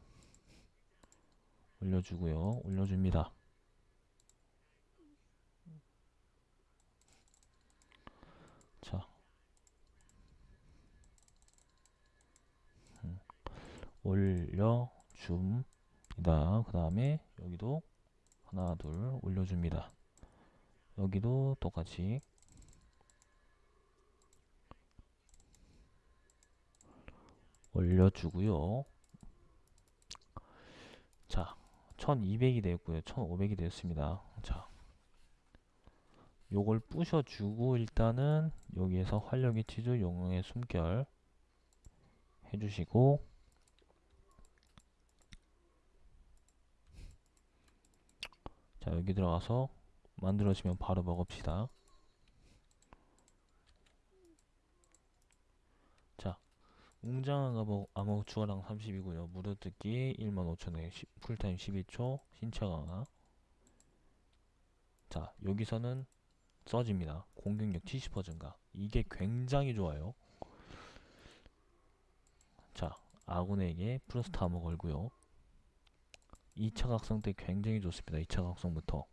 올려주고요. 올려줍니다. 자, 음, 올려줍니다. 그 다음에 여기도 하나, 둘 올려줍니다. 여기도 똑같이 올려주고요. 자, 1200이 되었고요. 1500이 되었습니다. 자, 요걸 부셔주고 일단은 여기에서 활력의 치주 용의 숨결 해주시고 자 여기 들어가서 만들어지면 바로 먹읍시다 자 웅장한 암호, 암호 추가량 30이고요 무료뜯기 15,000원 풀타임 12초 신체 강화 자 여기서는 써집니다. 공격력 70% 증가. 이게 굉장히 좋아요. 자, 아군에게 플러스 암호 걸고요. 2차 각성 때 굉장히 좋습니다. 2차 각성부터.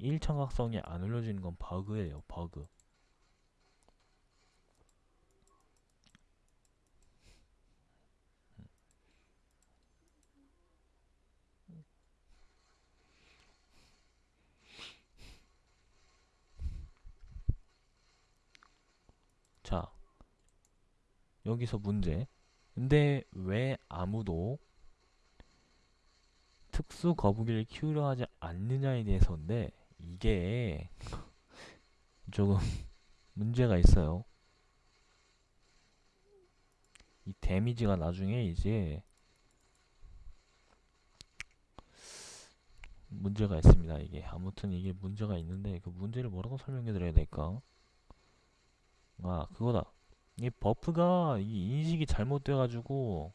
1차 각성이 안 올려지는 건 버그예요. 버그. 자, 여기서 문제. 근데 왜 아무도 특수 거북이를 키우려 하지 않느냐에 대해서인데 이게 조금 문제가 있어요. 이 데미지가 나중에 이제 문제가 있습니다. 이게 아무튼 이게 문제가 있는데 그 문제를 뭐라고 설명해 드려야 될까? 아 그거다 이 buff가 이 인식이 잘못돼 가지고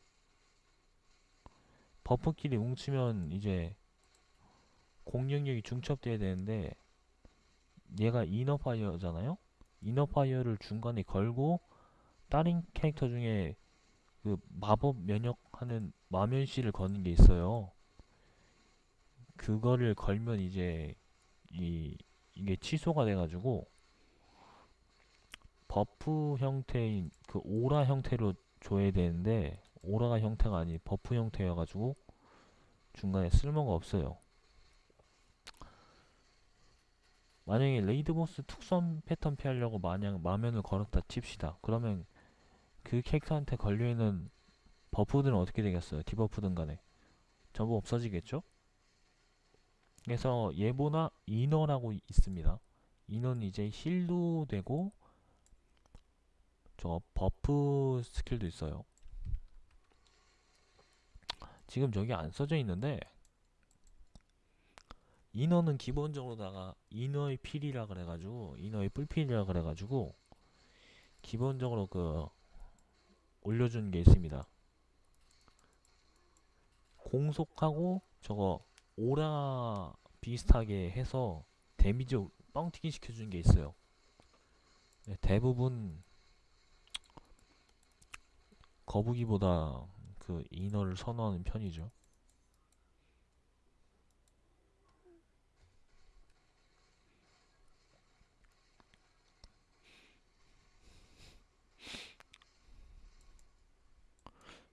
buff끼리 뭉치면 이제 공격력이 중첩돼야 되는데 얘가 inner fire잖아요? inner fire를 중간에 걸고 다른 캐릭터 중에 그 마법 면역하는 마면씨를 거는 게 있어요. 그거를 걸면 이제 이 이게 취소가 돼가지고 buff 형태인 그 오라 형태로 줘야 되는데 aura가 형태가 아닌 buff 형태여가지고 중간에 쓸모가 없어요. 만약에 raid boss 특수한 패턴 피하려고 만약 마면을 걸었다 칩시다. 그러면 그 캐릭터한테 걸려있는 buff들은 어떻게 되겠어요? debuff든 간에 전부 없어지겠죠? 그래서 예보나 이너라고 있습니다. 이너는 이제 힐도 되고 저 버프 스킬도 있어요. 지금 저기 안 써져 있는데 이너는 기본적으로다가 이너의 필이라 그래가지고 이너의 뿔필이라 그래가지고 기본적으로 그 올려준 게 있습니다. 공속하고 저거 오라 비슷하게 해서 데미지 뻥튀기 시켜주는 게 있어요. 네, 대부분 거북이보다 그 이너를 선호하는 편이죠.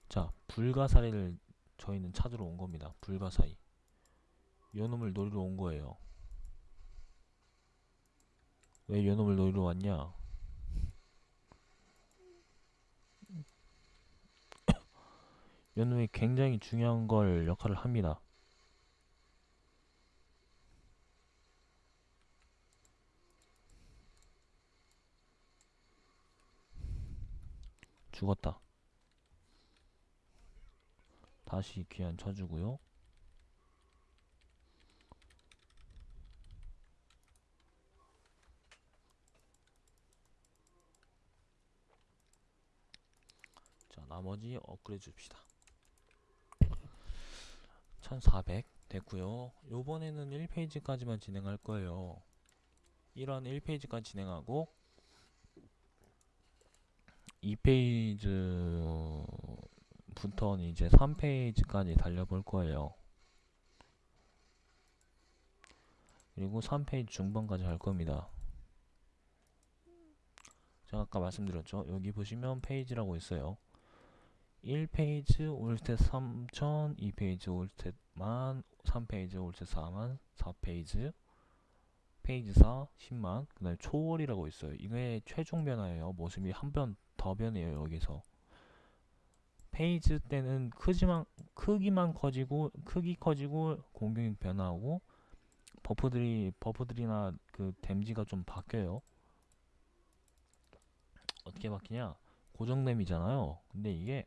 자, 불가사리를 저희는 찾으러 온 겁니다. 불가사리. 요 놈을 노리러 온 거예요. 왜 요 놈을 노리러 왔냐? 요놈이 굉장히 중요한 걸 역할을 합니다. 죽었다. 다시 귀환 쳐주고요. 자, 나머지 업그레이드 줍시다. 1400 됐고요. 요번에는 1페이지까지만 진행할 거예요. 1원 1페이지까지 진행하고 2페이지부터는 이제 3페이지까지 달려볼 거예요. 그리고 3페이지 중반까지 할 겁니다. 제가 아까 말씀드렸죠. 여기 보시면 페이지라고 있어요. 1페이지 all stat 3000, 2페이지 all stat 만, 3페이지 all stat 4만, 4페이지 페이지 4 10만 그 다음에 초월이라고 있어요. 이게 최종 변화예요. 모습이 한번더 변해요 여기서. 페이지 때는 크지만 크기만 커지고 크기 커지고 공격력 변화하고 buff들이 buff들이나 그 damage가 좀 바뀌어요. 어떻게 바뀌냐? 고정됨이잖아요. 근데 이게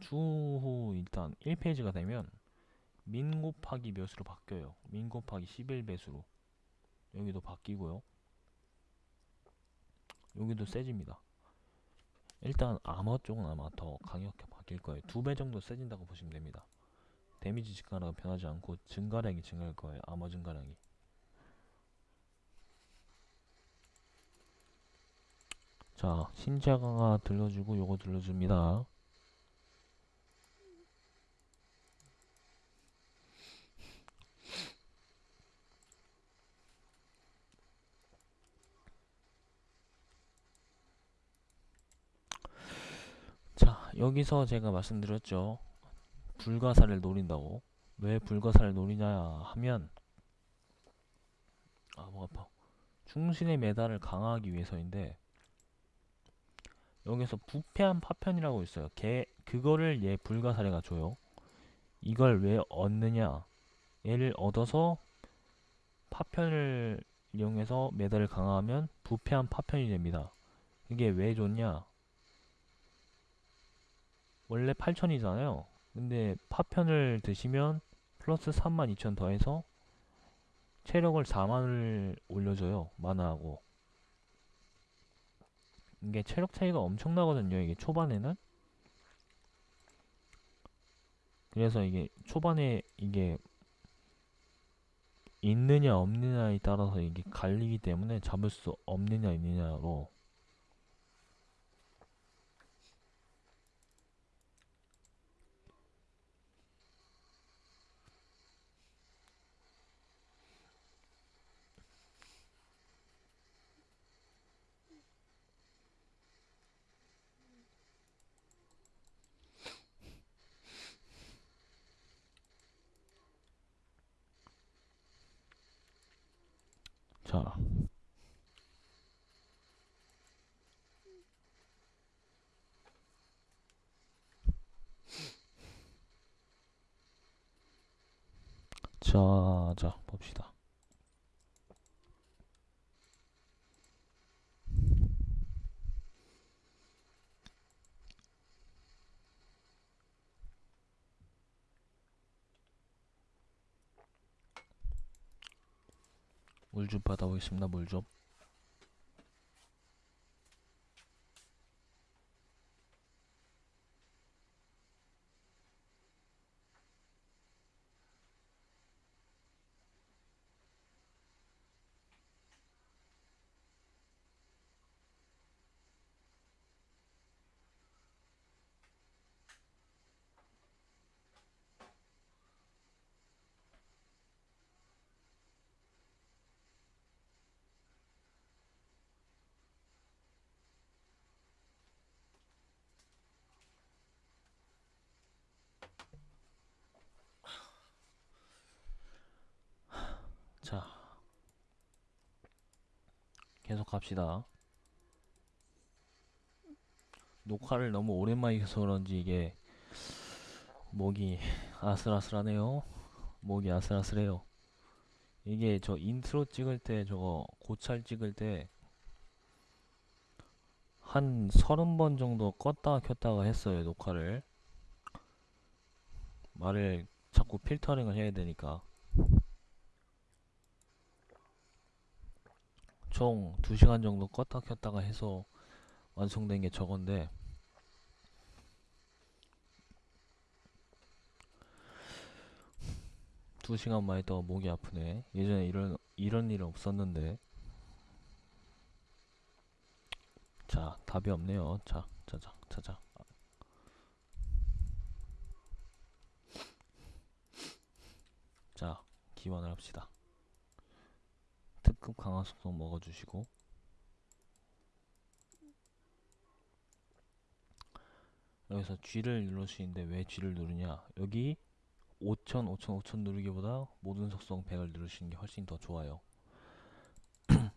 추후 일단 1페이지가 되면 민 곱하기 몇으로 바뀌어요? 민 곱하기 11배수로. 여기도 바뀌고요. 여기도 세집니다. 일단 아머 쪽은 아마 더 강력하게 바뀔 거예요. 두 배 정도 세진다고 보시면 됩니다. 데미지 증가량은 변하지 않고 증가량이 증가할 거예요. 아머 증가량이. 자 신자 강화 들려주고 요거 들려줍니다 자 여기서 제가 말씀드렸죠. 불가사를 노린다고. 왜 불가사를 노리냐 하면 아 목 아파. 충신의 메달을 강화하기 위해서인데 여기서 부패한 파편이라고 있어요. 걔 그거를 얘 불가사리가 줘요. 이걸 왜 얻느냐. 얘를 얻어서 파편을 이용해서 메달을 강화하면 부패한 파편이 됩니다. 이게 왜 좋냐 원래 8천이잖아요 근데 파편을 드시면 플러스 32,000 더해서 체력을 4만을 올려줘요 마나하고 이게 체력 차이가 엄청나거든요. 이게 초반에는. 그래서 이게 초반에 이게 있느냐 없느냐에 따라서 이게 갈리기 때문에 잡을 수 없느냐 있느냐로 자 자, 자, 봅시다. 물 좀 받아보겠습니다. 물 좀. 자, 계속 갑시다. 녹화를 너무 오랜만에 해서 그런지 이게 목이 아슬아슬하네요. 목이 아슬아슬해요. 이게 저 인트로 찍을 때 저거 고찰 찍을 때 한 서른 번 정도 껐다가 켰다가 했어요, 녹화를. 말을 자꾸 필터링을 해야 되니까. 총 2시간 정도 껐다 켰다가 해서 완성된 게 저건데 두 시간만 있다가 목이 아프네. 예전에 이런 이런 일 없었는데. 자, 답이 없네요. 자, 자자, 자자. 자, 기원을 합시다. 특급 강화 속성 먹어주시고. 여기서 G를 누르시는데 왜 G를 누르냐? 여기 5000, 5000, 5000 누르기보다 모든 속성 100을 누르시는 게 훨씬 더 좋아요.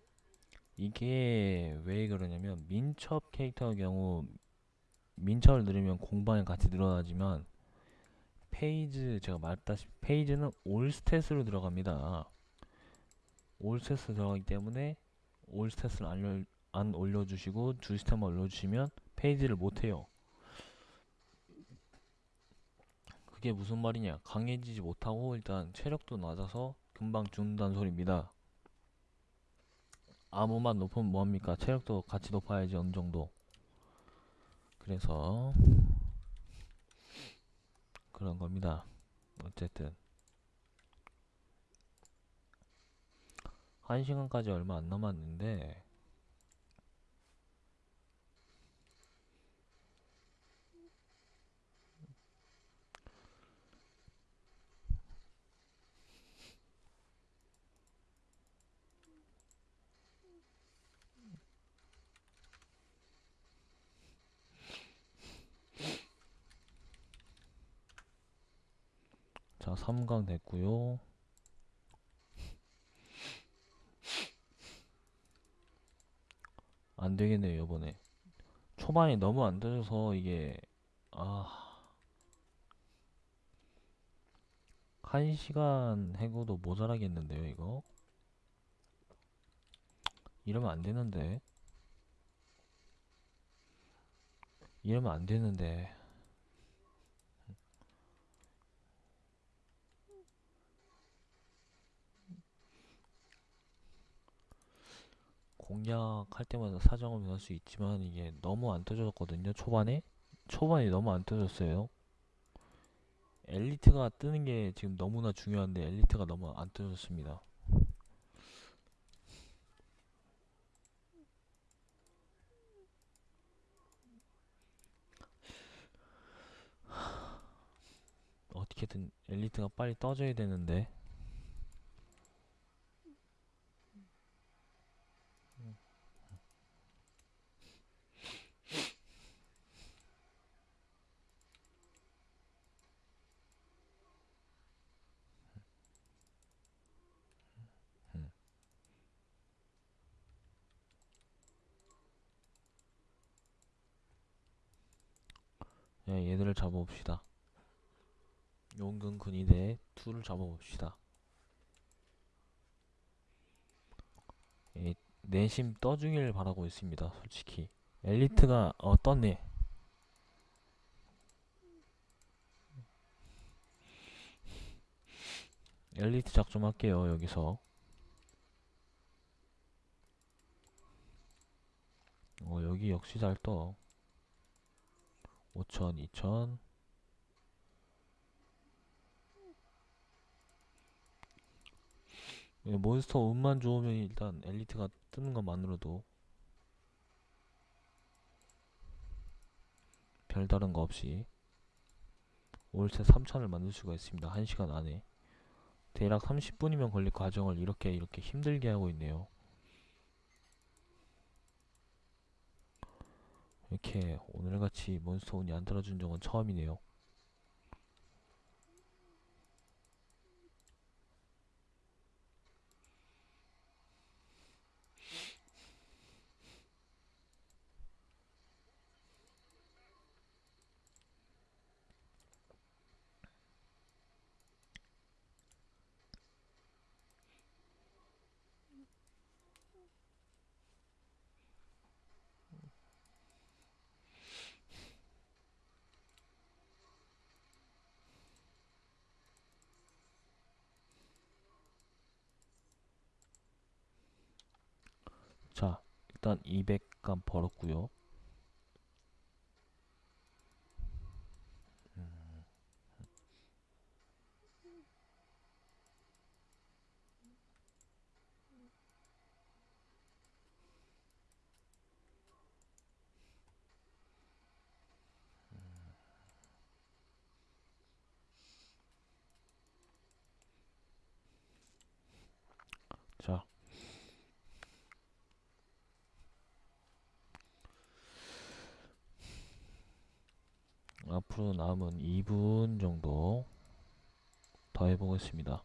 이게 왜 그러냐면 민첩 캐릭터의 경우 민첩을 누르면 공방이 같이 늘어나지만 페이지 제가 말했다시피 페이지는 all stat으로 들어갑니다 all stat으로 들어가기 때문에 all stat을 안, 올려, 안 올려주시고 주 stat만 올려주시면 페이지를 못해요. 그게 무슨 말이냐. 강해지지 못하고 일단 체력도 낮아서 금방 죽는다는 소리입니다. 암호만 높으면 뭐합니까? 체력도 같이 높아야지 어느정도. 그래서 그런 겁니다. 어쨌든 한 시간까지 얼마 안 남았는데 자 3강 됐고요 안 되겠네요 이번에. 초반이 너무 안 되져서 이게 아. 한 시간 해고도 모자라겠는데요 이거? 이러면 안 되는데. 이러면 안 되는데 공략할 때마다 사정을 변할 수 있지만 이게 너무 안 떠졌거든요 초반에? 초반에 너무 안 떠졌어요. 엘리트가 뜨는 게 지금 너무나 중요한데 엘리트가 너무 안 떠졌습니다. 어떻게든 엘리트가 빨리 떠져야 되는데 잡아봅시다. 용근 근위대 둘을 잡아봅시다. 예, 내심 떠주길 바라고 있습니다. 솔직히 엘리트가 어 떴네. 엘리트 작 좀 할게요 여기서. 어 여기 역시 잘 떠. 5천, 2천. 예, 몬스터 운만 좋으면 일단 엘리트가 뜨는 것만으로도 별다른 거 없이 월세 3천을 만들 수가 있습니다. 1시간 안에. 대략 30분이면 걸릴 과정을 이렇게 이렇게 힘들게 하고 있네요. 이렇게 오늘같이 몬스터 운이 안 떨어진 적은 처음이네요. 자, 일단 200감 벌었고요. 자, 앞으로 남은 2분 정도 더 해보겠습니다.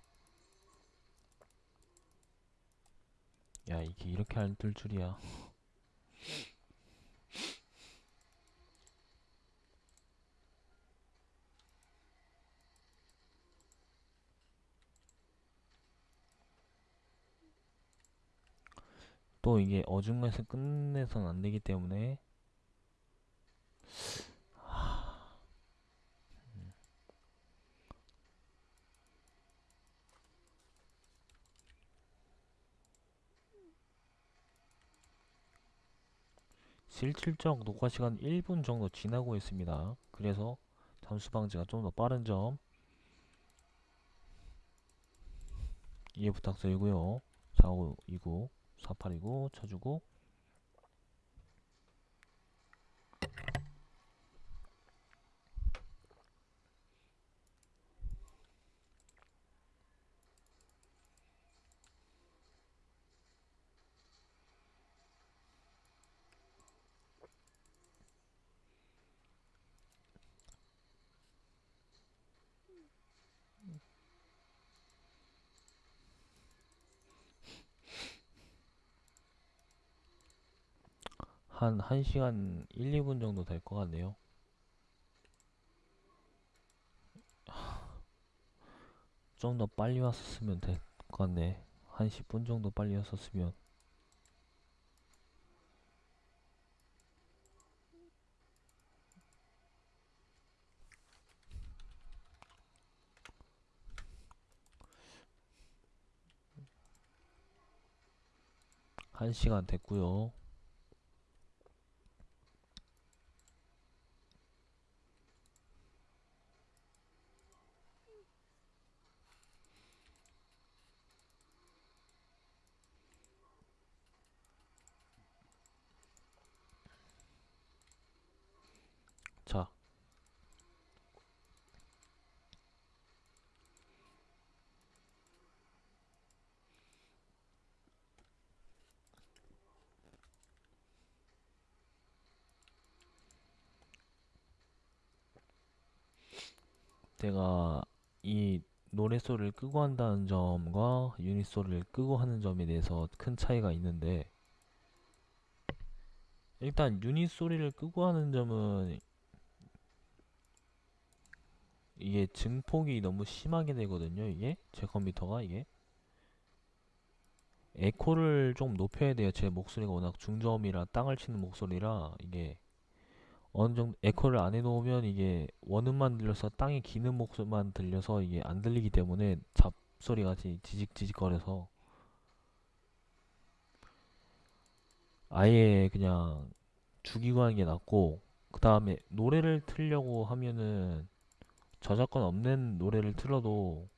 야, 이게 이렇게 안 뜰 줄이야. 또 이게 어중간해서 끝내선 안 되기 때문에 실질적 녹화 시간 1분 정도 지나고 있습니다. 그래서 잠수 방지가 좀 더 빠른 점 이해 부탁드리고요. 4529 4829 쳐주고 한 1시간 1, 2분 정도 될 것 같네요. 좀 더 빨리 왔었으면 될 것 같네. 한 10분 정도 빨리 왔었으면. 1시간 됐고요. 자, 내가 이 노래 소리를 끄고 한다는 점과 유닛 소리를 끄고 하는 점에 대해서 큰 차이가 있는데 일단 유닛 소리를 끄고 하는 점은 이게 증폭이 너무 심하게 되거든요 이게. 제 컴퓨터가 이게. 에코를 좀 높여야 돼요 제 목소리가 워낙 중저음이라 땅을 치는 목소리라 이게 어느 정도 에코를 안 해놓으면 이게 원음만 들려서 땅에 기는 목소리만 들려서 이게 안 들리기 때문에 잡소리 같이 지직지직거려서 아예 그냥 죽이고 하는 게 낫고 그 다음에 노래를 틀려고 하면은 저작권 없는 노래를 틀어도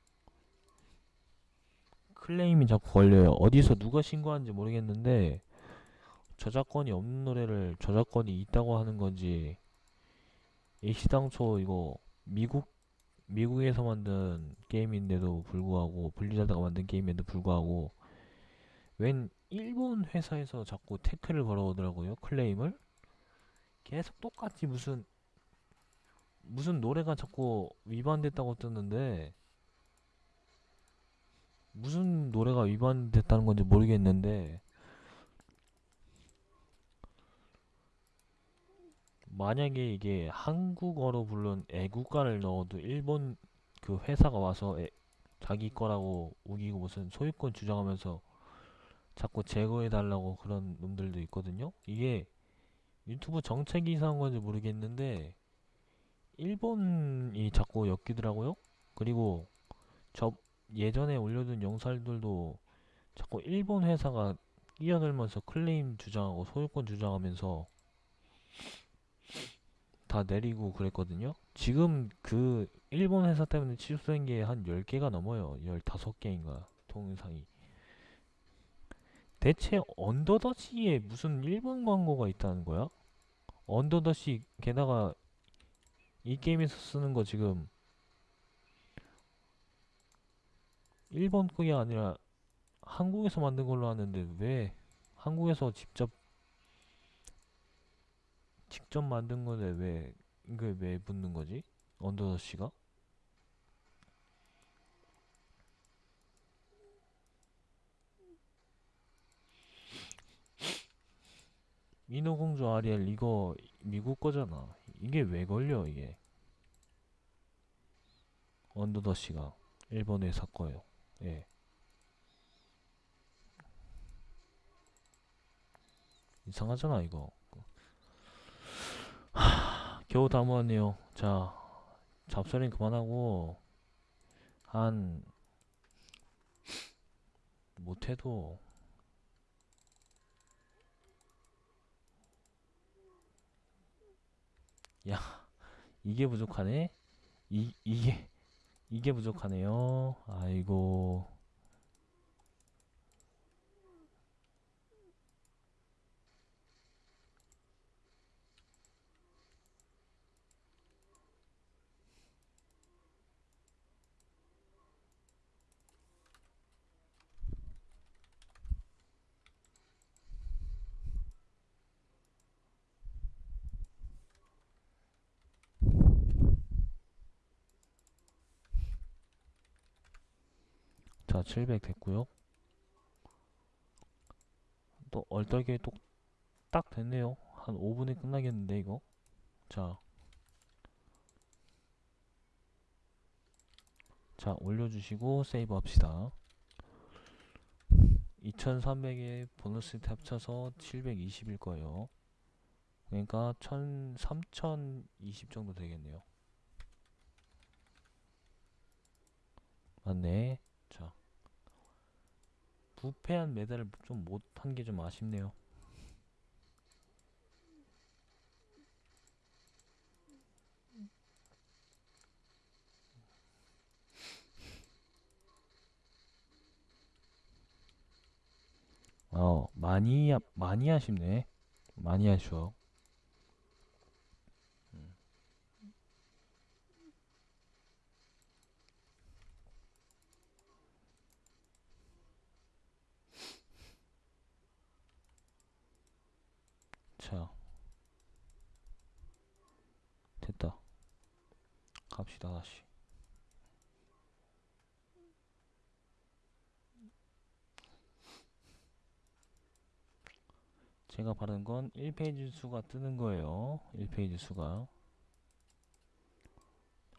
클레임이 자꾸 걸려요. 어디서 누가 신고하는지 모르겠는데 저작권이 없는 노래를 저작권이 있다고 하는 건지 일시당초 이거 미국 미국에서 만든 게임인데도 불구하고 블리자드가 만든 게임인데도 불구하고 웬 일본 회사에서 자꾸 태클을 걸어오더라고요. 클레임을 계속 똑같이 무슨 무슨 노래가 자꾸 위반됐다고 뜨는데 무슨 노래가 위반됐다는 건지 모르겠는데 만약에 이게 한국어로 부른 애국가를 넣어도 일본 그 회사가 와서 애- 자기 거라고 우기고 무슨 소유권 주장하면서 자꾸 제거해 달라고 그런 놈들도 있거든요. 이게 유튜브 정책이 이상한 건지 모르겠는데 일본이 자꾸 엮이더라고요. 그리고 저 예전에 올려둔 영상들도 자꾸 일본 회사가 끼어들면서 클레임 주장하고 소유권 주장하면서 다 내리고 그랬거든요. 지금 그 일본 회사 때문에 취소된 게 한 10개가 넘어요. 15개인가 동영상이. 대체 언더더시에 무슨 일본 광고가 있다는 거야? 언더더시 게다가 이 게임에서 쓰는 거 지금 일본 거이 아니라 한국에서 만든 걸로 아는데 왜 한국에서 직접 직접 만든 건데 왜 이게 왜 붙는 거지? 언더더시가? 인어공주 아리엘 이거 미국 거잖아. 이게 왜 걸려 이게? 언더더시가 일본 회사 거예요. 예. 이상하잖아 이거. 하, 겨우 다 모았네요. 자, 잡소리 그만하고 한 못해도 야 이게 부족하네? 이 이게 이게 부족하네요. 아이고. 자, 700 됐고요. 또 얼떨결에 또 딱 됐네요. 한 5분에 끝나겠는데 이거. 자. 자, 올려주시고 세이브 합시다. 2300에 보너스 합쳐서 720일 거예요. 그러니까 1000, 3020 정도 되겠네요. 맞네. 자. 부패한 메달을 좀 못한 게 좀 아쉽네요. 어, 많이, 아- 많이 아쉽네. 많이 아쉬워. 음. 자, 됐다. 갑시다, 다시. 제가 바른 건 1페이지 수가 뜨는 거예요. 1페이지 수가.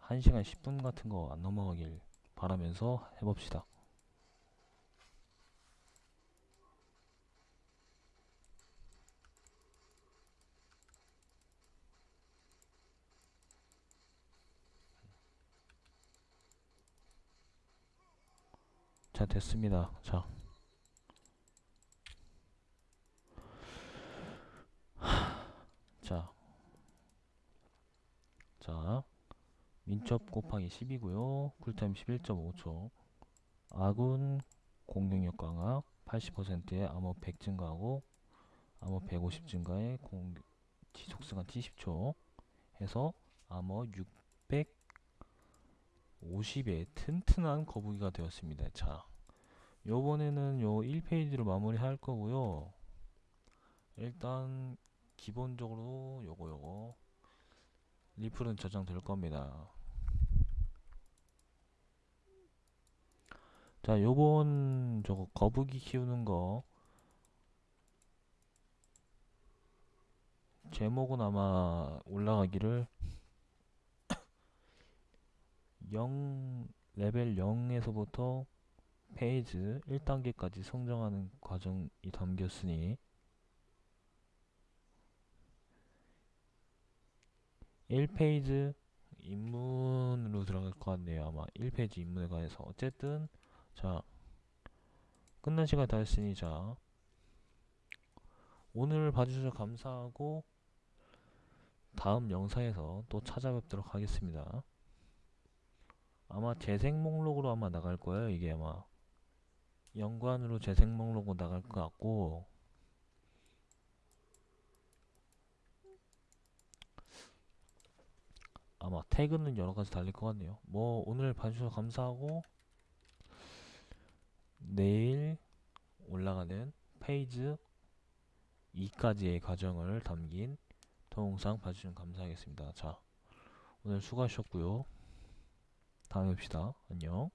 1시간 10분 같은 거 안 넘어가길 바라면서 해봅시다. 자, 됐습니다. 자. 자. 자. 민첩 곱하기 10이고요. 쿨타임 11.5초. 아군 공격력 강화 80%에 암호 100 증가하고 암호 150 증가에 공 지속 시간 70초 해서 암호 650의 튼튼한 거북이가 되었습니다. 자. 요번에는 요 1페이지로 마무리 할 거고요. 일단 기본적으로 요거 요거 리플은 저장될 겁니다. 자, 요번 저거 거북이 키우는 거 제목은 아마 올라가기를 0 레벨 0에서부터 페이지 1단계까지 성장하는 과정이 담겼으니 1페이지 입문으로 들어갈 것 같네요. 아마 1페이지 입문에 관해서 어쨌든 자 끝난 시간 다 했으니 자 오늘 봐주셔서 감사하고 다음 영상에서 또 찾아뵙도록 하겠습니다. 아마 재생 목록으로 아마 나갈 거예요. 이게 아마 연관으로 재생 목록으로 나갈 것 같고 아마 태그는 여러 가지 달릴 것 같네요. 뭐 오늘 봐주셔서 감사하고 내일 올라가는 페이지 2까지의 과정을 담긴 동영상 봐주시면 감사하겠습니다. 자, 오늘 수고하셨고요. 다음에 봅시다. 안녕.